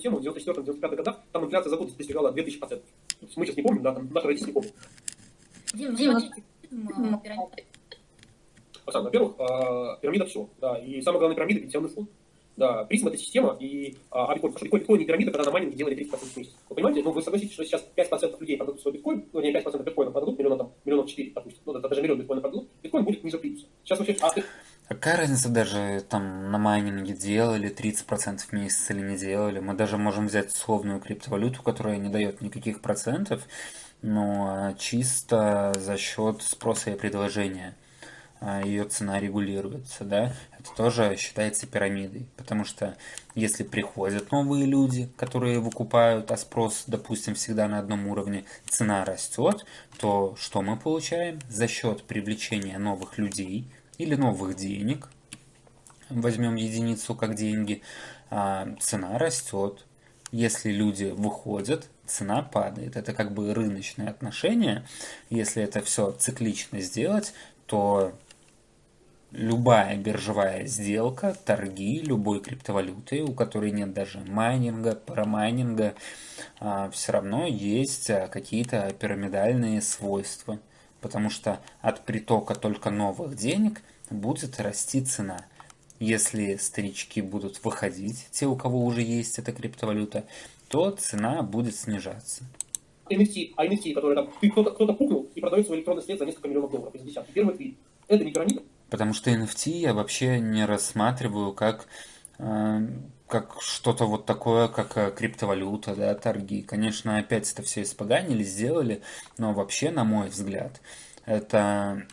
C: Тему в 94-95 годах там инфляция за год достигала 2000%. Мы сейчас не помним, да, там наши родители не помнят. Дим, Дим, Оксана, во-первых, а, пирамида все, да, и самое главное пирамида пенсионный фонд. Да, призм это система, и а, а биткоин, потому что биткоин, биткоин не пирамида, когда на майнинге делали 30% в месяц. Вы понимаете, ну вы согласитесь, что сейчас 5% людей продадут свой биткоин, ну не 5% биткоина продадут, миллионов там, миллионов 4, допустим, ну это даже миллион биткоина продадут, биткоин будет ниже плюса. Сейчас вообще, а,
A: Какая разница даже там на майнинге делали 30% в месяц или не делали? Мы даже можем взять условную криптовалюту, которая не дает никаких процентов, но чисто за счет спроса и предложения. а, ее цена регулируется, да, это тоже считается пирамидой, потому что если приходят новые люди, которые выкупают, а спрос, допустим, всегда на одном уровне, цена растет, то что мы получаем? За счет привлечения новых людей или новых денег, возьмем единицу как деньги, а, цена растет. Если люди выходят, цена падает. Это как бы рыночное отношение. Если это все циклично сделать, то любая биржевая сделка, торги любой криптовалюты, у которой нет даже майнинга, парамайнинга, а, все равно есть а, какие-то пирамидальные свойства. Потому что от притока только новых денег будет расти цена. Если старички будут выходить, те, у кого уже есть эта криптовалюта, то цена будет снижаться.
C: NFT, а NFT, который там, кто-то кто пукнул и продает свой электронный след за несколько миллионов долларов из десятки. Первый твит. Это не пирамида?
A: Потому что NFT я вообще не рассматриваю как, э, как что-то вот такое, как э, криптовалюта, да, торги. Конечно, опять это все испоганили, сделали, но вообще, на мой взгляд, это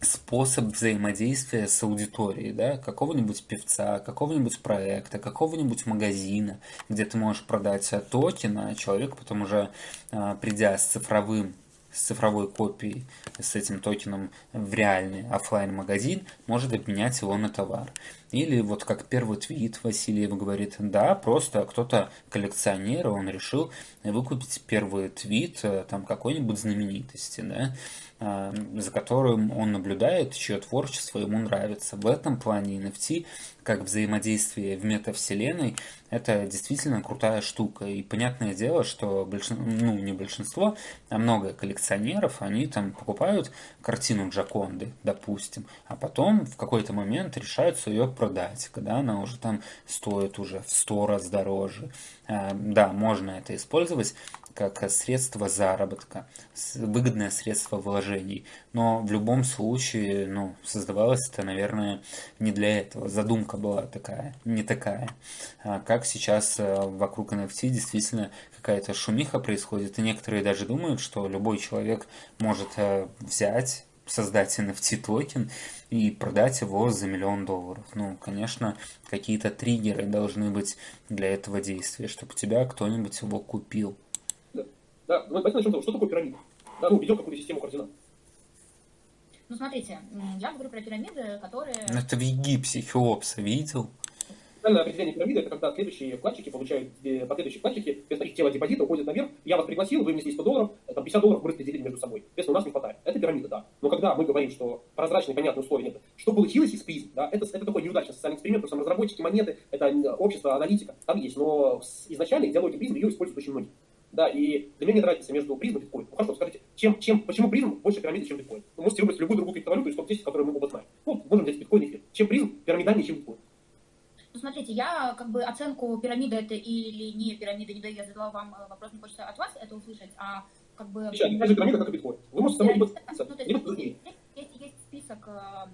A: способ взаимодействия с аудиторией, да, какого-нибудь певца, какого-нибудь проекта, какого-нибудь магазина, где ты можешь продать токен, а человек потом уже, э, придя с цифровым с цифровой копией, с этим токеном в реальный офлайн магазин может обменять его на товар. Или вот как первый твит Васильев говорит, да, просто кто-то коллекционер, он решил выкупить первый твит э, там какой-нибудь знаменитости, да, за которым он наблюдает, чье творчество ему нравится. В этом плане NFT как взаимодействие в метавселенной, это действительно крутая штука. И понятное дело, что большинство, ну не большинство, а много коллекционеров, они там покупают картину Джаконды, допустим, а потом в какой-то момент решаются ее продать, когда она уже там стоит уже в сто раз дороже. А, да, можно это использовать как средство заработка, выгодное средство вложений. Но в любом случае, ну, создавалось это, наверное, не для этого. Задумка была такая, не такая. А как сейчас э, вокруг NFT действительно какая-то шумиха происходит, и некоторые даже думают, что любой человек может э, взять создать NFT токен и продать его за миллион долларов. Ну, конечно, какие-то триггеры должны быть для этого действия, чтобы тебя кто-нибудь его купил.
C: Да, давайте начнем с того, что такое пирамида. Да, ну, ведем какую-то систему координат.
B: Ну, смотрите, я говорю про пирамиды, которые...
A: Ну, это в Египте Хеопса видел?
C: Специальное определение пирамиды – это когда следующие вкладчики получают, э, последующие вкладчики, вместо их тела депозита уходят наверх, я вас пригласил, вы внесли 100 долларов, там 50 долларов мы распределили между собой. Соответственно, у нас не хватает. Это пирамида, да. Но когда мы говорим, что прозрачные, понятные условия нет, что получилось из призм, да, это, это такой неудачный социальный эксперимент, потому что разработчики монеты, это общество, аналитика, там есть, но изначально идеология призм ее используют очень многие. Да, и для меня нет разницы между призм и биткоин. Ну хорошо, скажите, чем, чем, почему призм больше пирамиды, чем биткоин? Вы можете выбрать любую другую криптовалюту из топ-10, которую мы оба знаем. Ну, можем взять биткоин и эфир. Чем призм пирамидальнее, чем биткоин?
B: Ну, смотрите, я как бы оценку пирамиды это или не пирамида не даю, я задала вам э, вопрос, мне хочется от вас это услышать, а как бы...
C: Сейчас, такая же пирамида, как и биткоин. Вы можете самой
B: ну, то есть, есть, есть список э,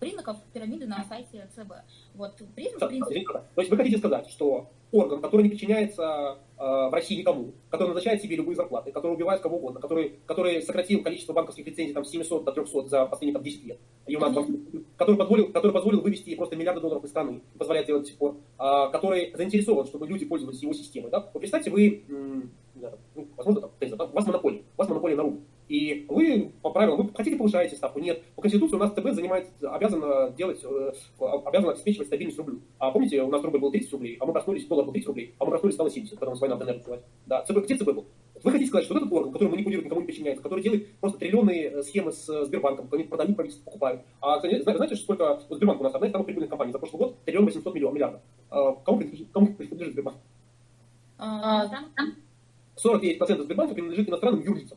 B: признаков пирамиды на сайте ЦБ. Вот призм, в принципе...
C: То есть вы хотите сказать, что орган, который не подчиняется э, в России никому, который назначает себе любые зарплаты, который убивает кого угодно, который, который сократил количество банковских лицензий там, с 700 до 300 за последние там, 10 лет, и у нас, который, позволил, который позволил вывести просто миллиарды долларов из страны, позволяет делать до сих пор, э, который заинтересован, чтобы люди пользовались его системой. Да? Вот представьте, вы, ну, возможно, там, у вас монополия, у вас монополия на рубль. И вы по правилам, вы хотите повышаете ставку? Нет. По Конституции у нас ЦБ занимается, обязан делать, э, обязан обеспечивать стабильность рублю. А помните, у нас рубль был 30 рублей, а мы проснулись, доллар был 30 рублей, а мы проснулись, стало 70, когда у нас война в ДНР началась. Да, ЦБ, где ЦБ был? Вы хотите сказать, что вот этот орган, который манипулирует, никому не подчиняется, который делает просто триллионные э, схемы с э, Сбербанком, они продают, правительство покупают. А знаете, что сколько вот Сбербанк у нас одна из самых прибыльных компаний за прошлый год триллион 800 миллионов миллиардов. А, кому принадлежит, кому принадлежит Сбербанк? 49% Сбербанка принадлежит иностранным юрлицам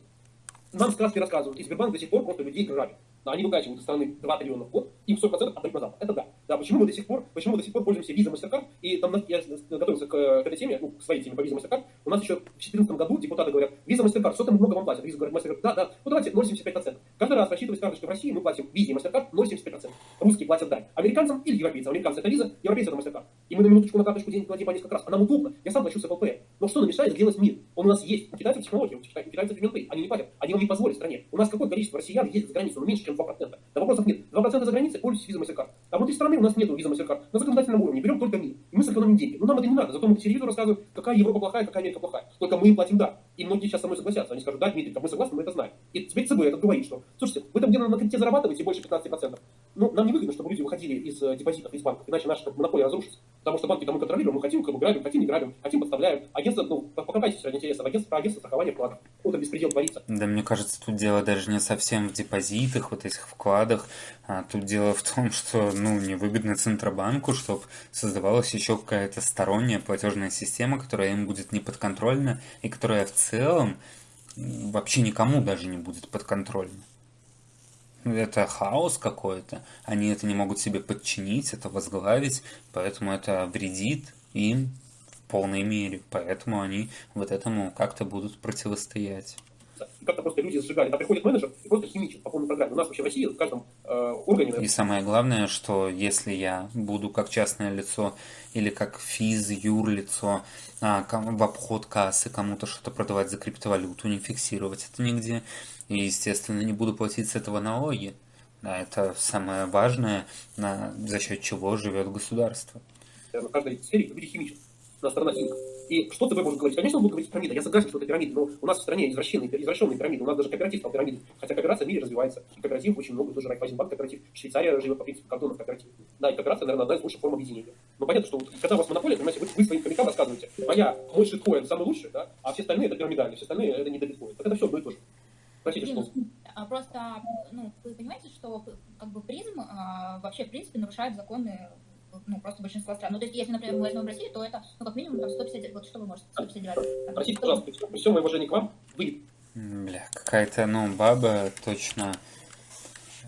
C: нам сказки рассказывают, и Сбербанк до сих пор просто людей грабит. Они выкачивают из страны 2 триллиона в год, им 40% отдают на Запад. Это да. Да, почему мы до сих пор, почему мы до сих пор пользуемся визой MasterCard, и там я готовился к, к этой теме, ну, к своей теме по визе MasterCard, у нас еще в 2014 году депутаты говорят, виза MasterCard, что там много вам платят? Виза говорит, MasterCard, да, да, ну давайте 0,75%. Каждый раз рассчитываясь карточкой в России, мы платим визе MasterCard 0,75%. Русские платят дань. Американцам или европейцам. Американцы это виза, европейцы это MasterCard. И мы на минуточку на карточку денег платим по несколько раз. А нам удобно. Я сам плачу с Pay. Но что нам мешает сделать мир? Он у нас есть. У китайцев технология, у китайцев Pay. Они не платят. Они вам не позволят стране. У нас какое количество россиян ездит за границу? Ну меньше, чем 2%. Да вопросов нет. 2% за границей пользуйтесь визой MasterCard. А внутри страны у нас нет виза MasterCard. На законодательном уровне берем только мир. И мы сэкономим деньги. Но нам это не надо. Зато мы по телевизору рассказываем, какая Европа плохая, какая Америка плохая. Только мы им платим да. И многие сейчас со мной согласятся. Они скажут, да, Дмитрий, так мы согласны, мы это знаем. И теперь ЦБ это говорит, что, слушайте, вы там где-то на кредите зарабатываете больше 15%. Ну, нам не выгодно, чтобы люди выходили из э, депозитов, из банков, иначе наша монополия разрушится. Потому что банки там мы контролируем, мы хотим, как бы грабим, хотим, не грабим, хотим, подставляем. Агентство, ну, покопайтесь ради интереса, агентство, агентство страхования вкладов. Вот это беспредел творится.
A: Да, мне кажется, тут дело даже не совсем в депозитах, вот этих вкладах, а тут дело в том, что, ну, невыгодно Центробанку, чтобы создавалась еще какая-то сторонняя платежная система, которая им будет не подконтрольна и которая в целом вообще никому даже не будет подконтрольна. Это хаос какой-то, они это не могут себе подчинить, это возглавить, поэтому это вредит им в полной мере, поэтому они вот этому как-то будут противостоять
C: как-то просто люди сжигали. Там приходит менеджер и просто химичит по полной программе. У нас вообще в России в каждом э, органе...
A: И самое главное, что если я буду как частное лицо или как физ, юрлицо а, в обход кассы кому-то что-то продавать за криптовалюту, не фиксировать это нигде, и, естественно, не буду платить с этого налоги. Да, это самое важное, на, за счет чего живет государство.
C: Каждой сфере люди химичат. У нас страна химика. И что ТВ может говорить? Конечно, он будет говорить пирамида. Я согласен, что это пирамида, но у нас в стране извращенные, извращенные пирамиды. У нас даже кооператив стал пирамидой. Хотя кооперация в мире развивается. И кооператив очень много, тоже Райфайзенбанк кооператив. Швейцария живет по принципу кордонов кооператив. Да, и кооперация, наверное, одна из лучших форм объединения. Но понятно, что вот, когда у вас монополия, понимаете, вы, вы своим хомякам рассказываете, моя, мой шиткоин самый лучший, да, а все остальные это пирамидальные, все остальные это не биткоин. Так это все одно и то же. Простите, что...
B: А просто, ну, вы понимаете, что как бы призм а, вообще, в принципе, нарушает законы ну, просто большинство стран. Ну, то есть, если, например, мы возьмем Россию, то это, ну, как минимум, там, 150, вот что вы можете, 159.
C: Простите, пожалуйста, при всем уважении к вам, вы...
A: Бля, какая-то, ну, баба точно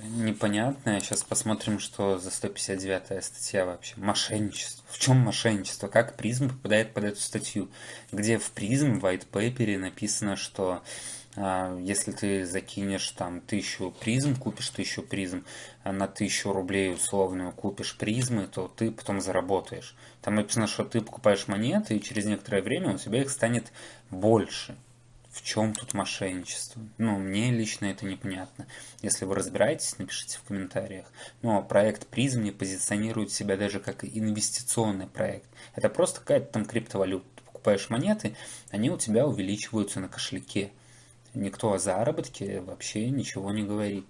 A: непонятная. Сейчас посмотрим, что за 159 статья вообще. Мошенничество. В чем мошенничество? Как призм попадает под эту статью? Где в призм в white paper написано, что если ты закинешь там тысячу призм, купишь тысячу призм, а на тысячу рублей условную купишь призмы, то ты потом заработаешь. Там написано, что ты покупаешь монеты, и через некоторое время у тебя их станет больше. В чем тут мошенничество? Ну, мне лично это непонятно. Если вы разбираетесь, напишите в комментариях. Но проект призм не позиционирует себя даже как инвестиционный проект. Это просто какая-то там криптовалюта. Покупаешь монеты, они у тебя увеличиваются на кошельке никто о заработке вообще ничего не говорит.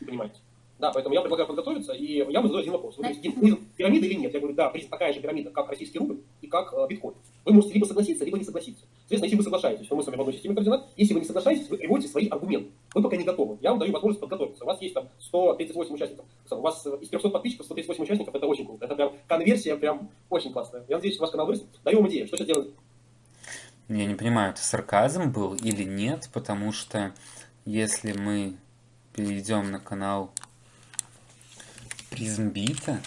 C: Понимаете? Да, поэтому я предлагаю подготовиться, и я буду задать один вопрос. Вы говорите, призм пирамида или нет? Я говорю, да, такая же пирамида, как российский рубль и как э, биткоин. Вы можете либо согласиться, либо не согласиться. Соответственно, если вы соглашаетесь, то мы с вами в одной системе координат. Если вы не соглашаетесь, вы приводите свои аргументы. Вы пока не готовы. Я вам даю возможность подготовиться. У вас есть там 138 участников. У вас э, из 300 подписчиков 138 участников, это очень круто. Это прям конверсия прям очень классная. Я надеюсь, что ваш канал вырастет. Даю вам идею, что сейчас делать
A: я не понимаю, это сарказм был или нет, потому что если мы перейдем на канал Призмбита,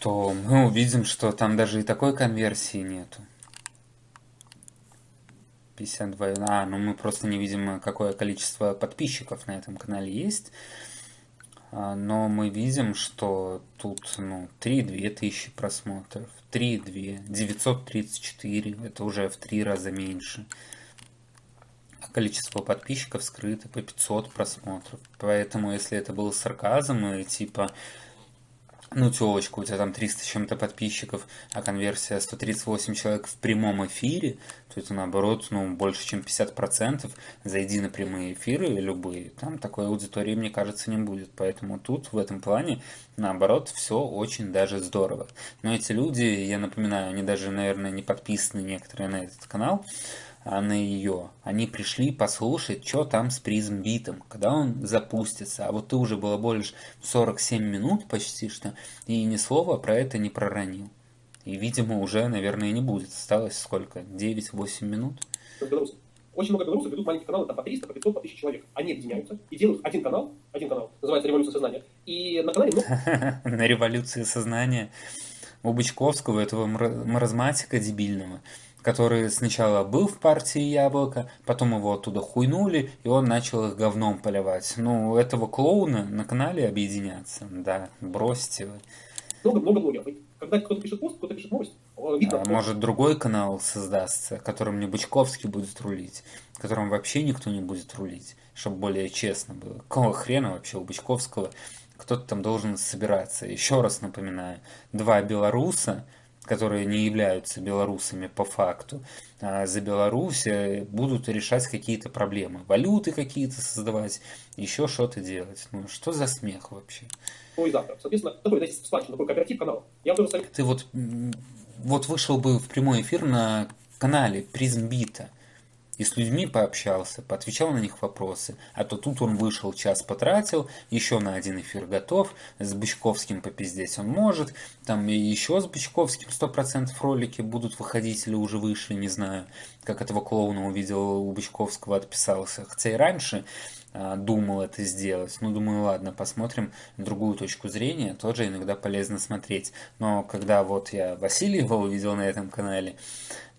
A: то мы увидим, что там даже и такой конверсии нету. 52. А, ну мы просто не видим, какое количество подписчиков на этом канале есть. А, но мы видим, что тут ну, 3-2 тысячи просмотров, 3-2, 934, это уже в три раза меньше. А количество подписчиков скрыто по 500 просмотров. Поэтому, если это был сарказм и типа ну, телочка, у тебя там 300 с чем-то подписчиков, а конверсия 138 человек в прямом эфире, то это наоборот, ну, больше, чем 50%. Зайди на прямые эфиры любые, там такой аудитории, мне кажется, не будет. Поэтому тут, в этом плане, наоборот, все очень даже здорово. Но эти люди, я напоминаю, они даже, наверное, не подписаны некоторые на этот канал, а на ее. Они пришли послушать, что там с призм битом, когда он запустится. А вот ты уже было больше 47 минут почти что, и ни слова про это не проронил. И, видимо, уже, наверное, не будет. Осталось сколько? 9-8 минут?
C: очень много белорусов ведут маленькие каналы, там по 300, по 500, по 1000 человек. Они объединяются и делают один канал, один канал, называется «Революция сознания». И на канале. [LAUGHS]
A: На «Революции сознания» у Бычковского, этого маразматика дебильного, который сначала был в партии Яблоко, потом его оттуда хуйнули, и он начал их говном поливать. Ну, этого клоуна на канале объединяться, да, бросьте вы.
C: Много-много блогеров. Когда кто-то пишет пост, кто-то пишет новость,
A: видно. А может другой канал создастся, которым не Бычковский будет рулить, которым вообще никто не будет рулить, чтобы более честно было. Какого хрена вообще у Бычковского кто-то там должен собираться. Еще раз напоминаю, два белоруса, которые не являются белорусами по факту, а за Беларусь э, будут решать какие-то проблемы, валюты какие-то создавать, еще что-то делать. Ну, что за смех вообще?
C: Ну и завтра. Соответственно, такой, знаете, сплачен, такой кооператив канал. Я
A: бы Ты вот, вот вышел бы в прямой эфир на канале Призмбита и с людьми пообщался, поотвечал на них вопросы. А то тут он вышел, час потратил, еще на один эфир готов, с Бычковским попиздеть он может, там еще с Бычковским 100% ролики будут выходить или уже вышли, не знаю, как этого клоуна увидел у Бычковского, отписался. Хотя и раньше а, думал это сделать. Ну, думаю, ладно, посмотрим другую точку зрения, тоже иногда полезно смотреть. Но когда вот я Васильева [LAUGHS] увидел на этом канале,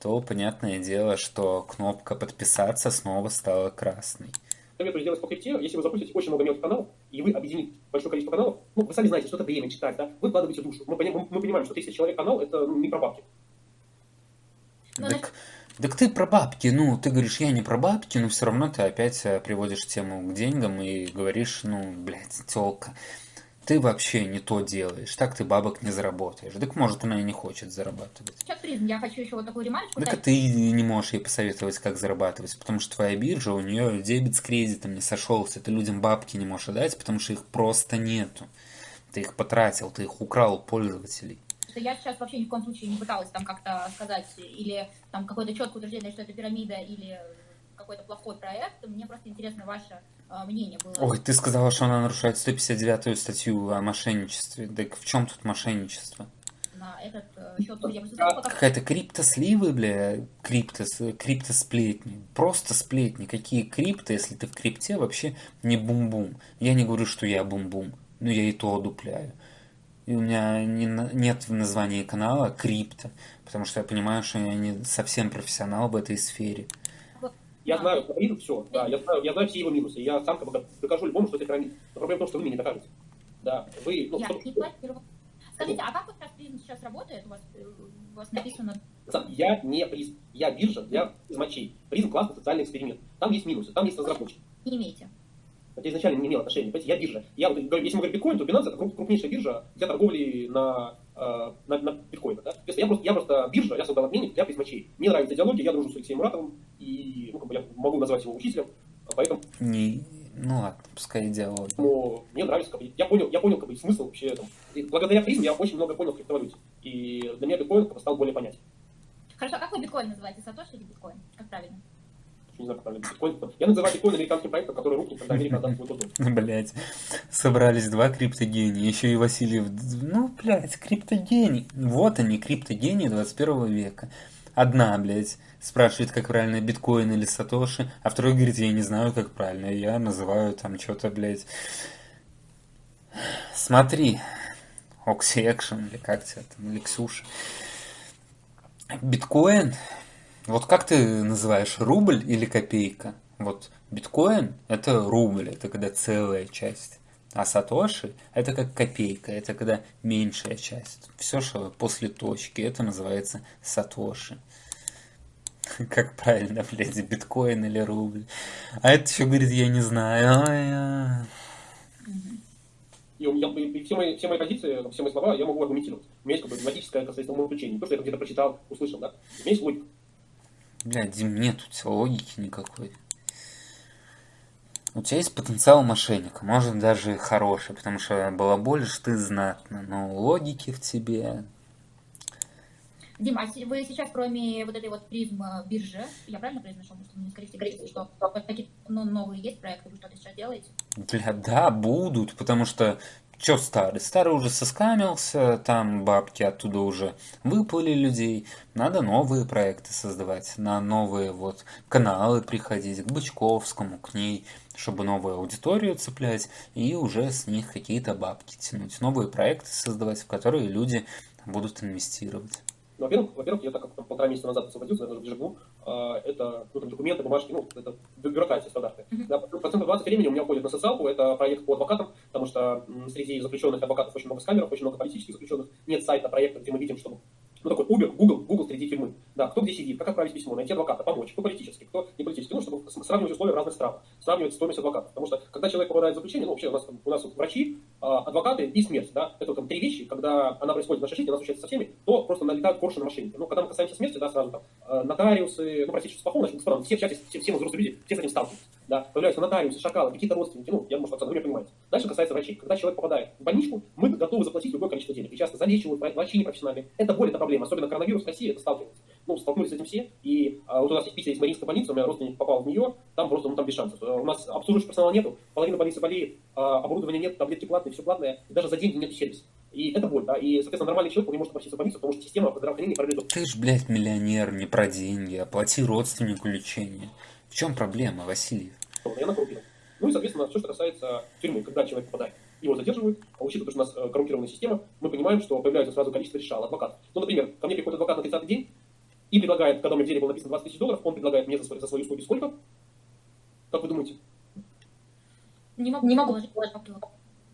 A: то понятное дело, что кнопка подписаться снова стала красной.
C: Советую сделать по крипте, если вы запустите очень много мелких каналов, и вы объедините большое количество каналов, ну, вы сами знаете, что это время читать, да, вы вкладываете душу. Мы, мы, мы понимаем, что 30 человек канал, это ну, не про бабки.
A: Ну, так, так ты про бабки, ну, ты говоришь, я не про бабки, но все равно ты опять э, приводишь тему к деньгам и говоришь, ну, блядь, тёлка ты вообще не то делаешь, так ты бабок не заработаешь. Так может она и не хочет зарабатывать.
B: Сейчас призм, я хочу еще вот такую ремарочку.
A: Так а ты не можешь ей посоветовать, как зарабатывать, потому что твоя биржа, у нее дебет с кредитом не сошелся, ты людям бабки не можешь отдать, потому что их просто нету. Ты их потратил, ты их украл у пользователей.
B: Я сейчас вообще ни в коем случае не пыталась там как-то сказать или там какое-то четкое утверждение, что это пирамида или какой-то плохой проект. Мне просто интересно ваше а, мнение было.
A: Ой, ты сказала, что она нарушает 159-ю статью о мошенничестве. Так в чем тут мошенничество?
B: На этот э, счет я
A: Какая-то криптосливы, бля, криптос, криптосплетни. Просто сплетни. Какие крипто, если ты в крипте, вообще не бум-бум. Я не говорю, что я бум-бум, но я и то одупляю. И у меня не, нет в названии канала крипто, потому что я понимаю, что я не совсем профессионал в этой сфере.
C: Я знаю пирамиду, все, да, я знаю, я знаю все его минусы. Я сам как бы докажу любому, что это пирамид. Но проблема в том, что вы мне не докажете. Да, вы...
B: Ну, я что... не планирую. Скажите, а как вот сейчас призм сейчас работает? У вас, у вас написано...
C: Я не призм, я биржа для измочей. Призм классный социальный эксперимент. Там есть минусы, там есть разработчики.
B: Не имеете?
C: Это изначально не имел отношения. Понимаете, я биржа. Я, если мы говорим биткоин, то Binance это крупнейшая биржа для торговли на, э, на, на биткоине. Да? То есть я просто, я просто биржа, я создал обменник для призмачей. Мне нравится идеология, я дружу с Алексеем Муратовым, и ну, как бы я могу назвать его учителем, поэтому...
A: Не, ну ладно, пускай идеология.
C: Но мне нравится, как бы, я понял, я понял как бы, смысл вообще там. И благодаря призме я очень много понял в криптовалюте. И для меня биткоин как бы, стал более понятен.
B: Хорошо, а как вы биткоин называете? Сатоши или биткоин? Как правильно?
C: Не знаю, как правильно, биткоин. Я называю биткоин американским проектом, который рухнет, когда Америка отдаст свой дом.
A: Блять, собрались два криптогения, еще и Васильев. Ну, блядь, криптогений. Вот они, криптогении 21 века. Одна, блядь, спрашивает, как правильно, биткоин или сатоши, а второй говорит, я не знаю, как правильно. Я называю там что-то, блядь. Смотри, Окси Экшен, или как тебя там, или Ксюша. Биткоин вот как ты называешь, рубль или копейка? Вот биткоин – это рубль, это когда целая часть. А сатоши – это как копейка, это когда меньшая часть. Все, что после точки, это называется сатоши. [LAUGHS] Как правильно, блядь, биткоин или рубль? А это еще говорит, я не знаю.
C: А... И, я, и все, мои, все мои позиции, все мои слова я могу аргументировать. У меня есть как бы логическое соответственно умозаключение. Не то, что я где-то прочитал, услышал, да? У меня есть логика.
A: Блядь, Дим, нет у тебя логики никакой. У тебя есть потенциал мошенника, может даже хороший, потому что балаболишь ты знатно, но логики в тебе...
B: Дим, а вы сейчас, кроме вот этой вот призм биржи, я правильно произношу, что не скорректируете, что какие ну, новые есть проекты, вы что-то сейчас делаете?
A: Бля, да, будут, потому что Чё старый? Старый уже соскамился, там бабки оттуда уже выплыли людей. Надо новые проекты создавать, на новые вот каналы приходить, к Бычковскому, к ней, чтобы новую аудиторию цеплять и уже с них какие-то бабки тянуть. Новые проекты создавать, в которые люди будут инвестировать.
C: Во-первых, во-первых, я так как полтора месяца назад освободился, я живу, а, это ну, там, документы, бумажки, ну, это бюрократия стандарты. Mm-hmm. Да, процентов 20 времени у меня уходит на социалку, это проект по адвокатам, потому что среди заключенных адвокатов очень много скамеров, очень много политических заключенных, нет сайта проекта, где мы видим, чтобы ну, такой Uber, Google, Google среди тюрьмы. Да, кто где сидит, как отправить письмо, найти адвоката, помочь, кто политический, кто не политический, ну, чтобы сравнивать условия в разных странах, сравнивать стоимость адвоката. Потому что, когда человек попадает в заключение, ну, вообще у нас, у нас вот врачи, а, адвокаты и смерть, да, это там три вещи, когда она происходит в нашей жизни, она случается со всеми, то просто налетают корши на машине. Ну, когда мы касаемся смерти, да, сразу там, а, нотариусы, ну, простите, что плохого, значит, все в чате, все, все мы взрослые люди, все с этим сталкиваются, да, появляются нотариусы, шакалы, какие-то родственники, ну, я, может, вы понимаете. Дальше касается врачей. Когда человек попадает в больничку, мы готовы заплатить любое количество денег. И часто залечивают врачи непрофессиональные. Это боль, это проблема. Особенно коронавирус в России, это сталкивается. Ну, столкнулись с этим все. И а, вот у нас есть в Питере есть Мариинская больница, у меня родственник попал в нее, там просто, ну, там без шансов. У нас обслуживающего персонала нету, половина больницы болеет, а, оборудования нет, таблетки платные, все платное, и даже за деньги нет сервиса. И это боль, да, и, соответственно, нормальный человек не может обратиться в больницу, потому что система здравоохранения пролетает.
A: Ты ж, блядь, миллионер, не про деньги, оплати родственнику лечение. В чем проблема, Васильев?
C: Я накрутил. Ну и, соответственно, все, что касается тюрьмы, когда человек попадает, его задерживают, а учитывая, что у нас э, коррумпированная система, мы понимаем, что появляется сразу количество решал, адвокатов. Ну, например, ко мне приходит адвокат на 30-й день и предлагает, когда у меня в деле было написано 20 тысяч долларов, он предлагает мне за, свои, за свои услуги сколько? Как вы думаете?
B: Не могу, не могу.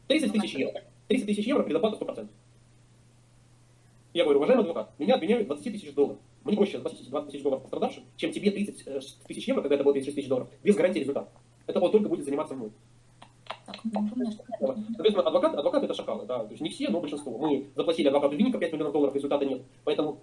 C: 30 тысяч евро. 30 тысяч евро предоплата 100%. Я говорю, уважаемый адвокат, меня обвиняют 20 тысяч долларов. Мне проще 20 тысяч долларов пострадавшим, чем тебе 30 э, тысяч евро, когда это было 36 тысяч долларов, без гарантии результата. Это он только будет заниматься мной. Соответственно, адвокат, адвокат это шакалы, да, то есть не все, но большинство. Мы заплатили адвокату Винника 5 миллионов долларов, результата нет. Поэтому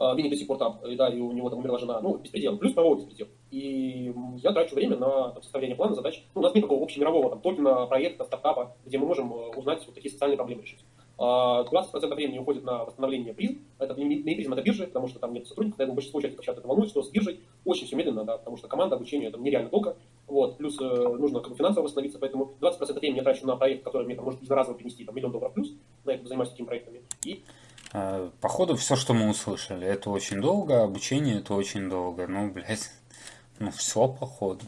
C: э, Винник до сих пор там, и, да, и у него там умерла жена, ну, беспредел, плюс правовой беспредел. И я трачу время на там, составление плана задач. Ну, у нас нет такого общемирового там, токена, проекта, стартапа, где мы можем э, узнать вот такие социальные проблемы решить. 20% времени уходит на восстановление призм. Это не призм, это биржа, потому что там нет сотрудников, поэтому большинство участников чата это волнует, что с биржей очень все медленно, да, потому что команда обучения это нереально долго. Вот, плюс э, нужно как бы финансово восстановиться, поэтому 20% времени я трачу на проект, который мне там, может единоразово принести там, миллион долларов плюс, на это занимаюсь такими проектами. И
A: а, Походу, все, что мы услышали, это очень долго, обучение это очень долго. Ну, блядь, [LAUGHS] ну все походу.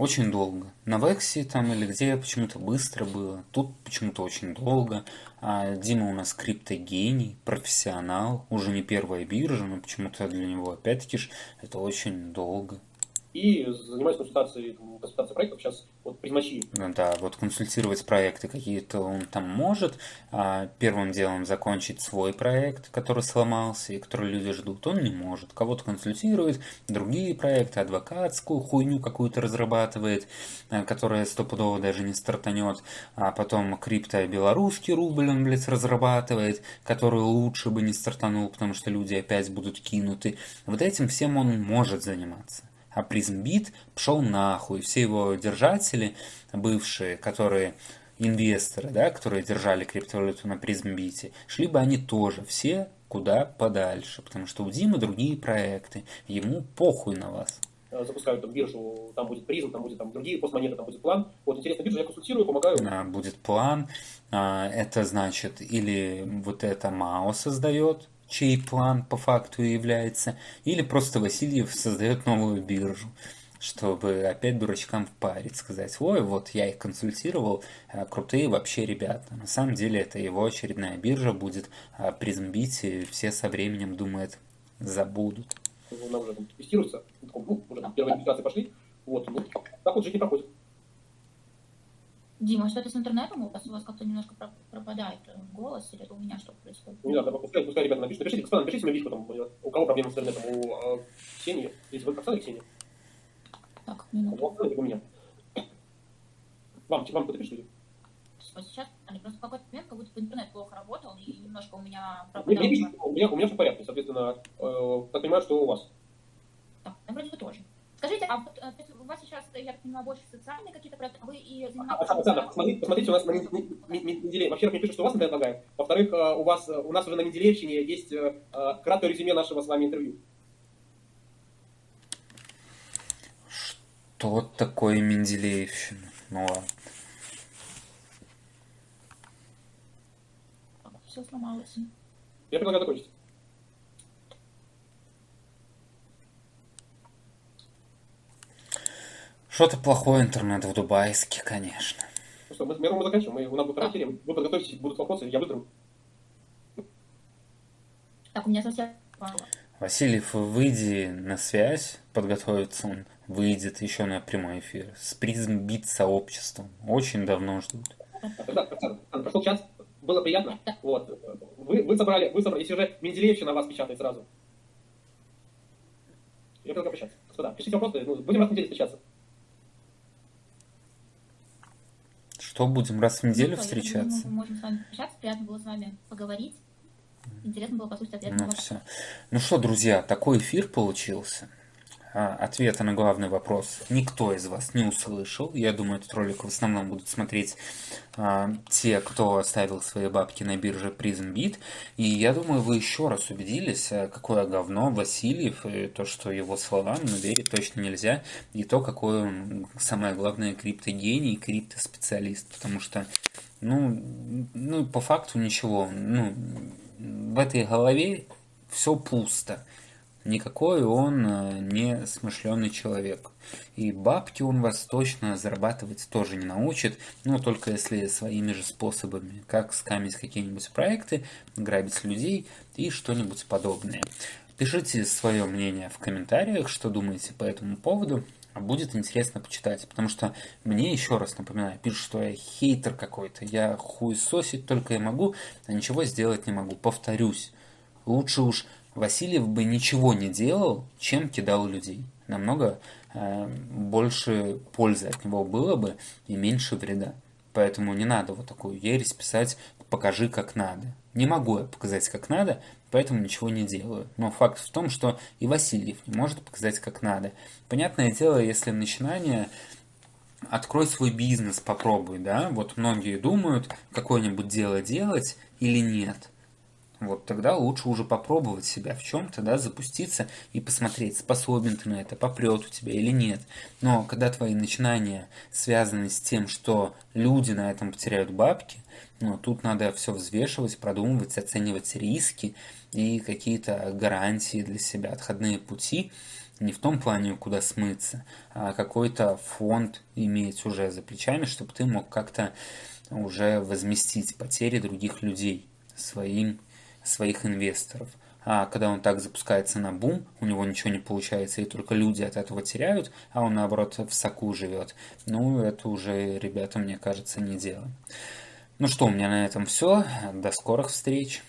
A: Очень долго. На Вексе там или где почему-то быстро было. Тут почему-то очень долго. А Дима у нас криптогений, профессионал. Уже не первая биржа, но почему-то для него опять-таки это очень долго
C: и занимаюсь консультацией, консультацией проектов. Сейчас вот призмачи.
A: Ну да, вот консультировать проекты какие-то он там может. А первым делом закончить свой проект, который сломался и который люди ждут, он не может. Кого-то консультирует, другие проекты, адвокатскую хуйню какую-то разрабатывает, э, которая стопудово даже не стартанет. А потом крипто белорусский рубль он, блядь, разрабатывает, который лучше бы не стартанул, потому что люди опять будут кинуты. Вот этим всем он может заниматься а PrizmBit пошел нахуй. Все его держатели, бывшие, которые инвесторы, да, которые держали криптовалюту на PrizmBit е, шли бы они тоже все куда подальше, потому что у Димы другие проекты, ему похуй на вас
C: запускают там биржу, там будет Prizm, там будет там другие PoS-монеты, там будет план. Вот интересная биржа, я консультирую, помогаю.
A: Да, будет план. А, это значит, или вот это МАО создает, чей план по факту является, или просто Васильев создает новую биржу, чтобы опять дурачкам впарить, сказать, ой, вот я их консультировал, а крутые вообще ребята. На самом деле это его очередная биржа будет а призмбить, и все со временем, думают, забудут.
C: Уже там тестируется, ну, уже первые регистрации пошли, вот, ну, так вот жить не проходит.
B: Дима, что это с интернетом? У вас, у вас как-то немножко пропадает э, голос, или это у меня что происходит?
C: Не надо, пускай, пускай ребята напишут. Напишите, господа, напишите мне личку, там, у кого проблемы с интернетом, у э, Ксении, если вы Оксана Ксения?
B: Так, минуту.
C: У Оксаны у меня. Вам, вам кто-то пишет?
B: Вот сейчас, они просто в какой-то момент, как будто интернет плохо работал, и немножко у меня
C: пропадал. Мне, мне у, меня, у меня все в порядке, соответственно, э, так понимаю, что у вас.
B: Так, вроде бы тоже. Скажите, а вот э, у вас сейчас, я так понимаю, больше социальные какие-то проекты, а вы и занимаетесь...
C: Александр, посмотрите, посмотрите, у нас на Менделее, во-первых, мне пишут, что у вас интернет лагает, во-вторых, э, у вас, э, у нас уже на Менделеевщине есть краткое резюме нашего с вами интервью.
A: Что такое Менделеевщина? Ну ладно.
B: все сломалось.
C: Я предлагаю закончить.
A: Что-то плохой интернет в Дубайске, конечно.
C: Ну что, мы, мы, мы заканчиваем. Мы, у нас будет ранкерия, вы подготовитесь, будут вопросы, я выиграю.
B: Так, у меня совсем мало.
A: Васильев, выйди на связь, подготовиться он выйдет еще на прямой эфир с призм бит сообществом. Очень давно ждут.
C: Да, прошел час, было приятно. Вот. Вы, вы собрали, вы собрали, если уже Менделеевщина на вас печатает сразу. Я предлагаю прощаться. Господа, пишите вопросы, ну, будем раз в неделю встречаться.
A: Что, будем раз в неделю
B: Ну,
A: встречаться?
B: Мы можем с вами общаться, приятно было с вами поговорить. Интересно было послушать ответы на
A: Ну все. Ну что, друзья, такой эфир получился. А, Ответа на главный вопрос никто из вас не услышал. Я думаю, этот ролик в основном будут смотреть а, те, кто оставил свои бабки на бирже PrismBit. И я думаю, вы еще раз убедились, а, какое говно Васильев, и то, что его словам ну, верить точно нельзя, и то, какой он, самое главное, криптогений, криптоспециалист. Потому что, ну, ну, по факту ничего. Ну, в этой голове все пусто. Никакой он э, не смышленый человек. И бабки он вас точно зарабатывать тоже не научит, но только если своими же способами, как скамить какие-нибудь проекты, грабить людей и что-нибудь подобное. Пишите свое мнение в комментариях, что думаете по этому поводу. Будет интересно почитать, потому что мне, еще раз напоминаю, пишут, что я хейтер какой-то, я хуесосить только и могу, а ничего сделать не могу. Повторюсь, лучше уж Васильев бы ничего не делал, чем кидал людей. Намного э, больше пользы от него было бы и меньше вреда. Поэтому не надо вот такую ересь писать «покажи, как надо». Не могу я показать, как надо, поэтому ничего не делаю. Но факт в том, что и Васильев не может показать, как надо. Понятное дело, если начинание открой свой бизнес, попробуй, да, вот многие думают, какое-нибудь дело делать или нет. Вот тогда лучше уже попробовать себя в чем-то, да, запуститься и посмотреть, способен ты на это, попрет у тебя или нет. Но когда твои начинания связаны с тем, что люди на этом потеряют бабки, ну, тут надо все взвешивать, продумывать, оценивать риски и какие-то гарантии для себя, отходные пути, не в том плане, куда смыться, а какой-то фонд иметь уже за плечами, чтобы ты мог как-то уже возместить потери других людей своим своих инвесторов. А когда он так запускается на бум, у него ничего не получается, и только люди от этого теряют, а он, наоборот, в соку живет. Ну, это уже, ребята, мне кажется, не дело. Ну что, у меня на этом все. До скорых встреч.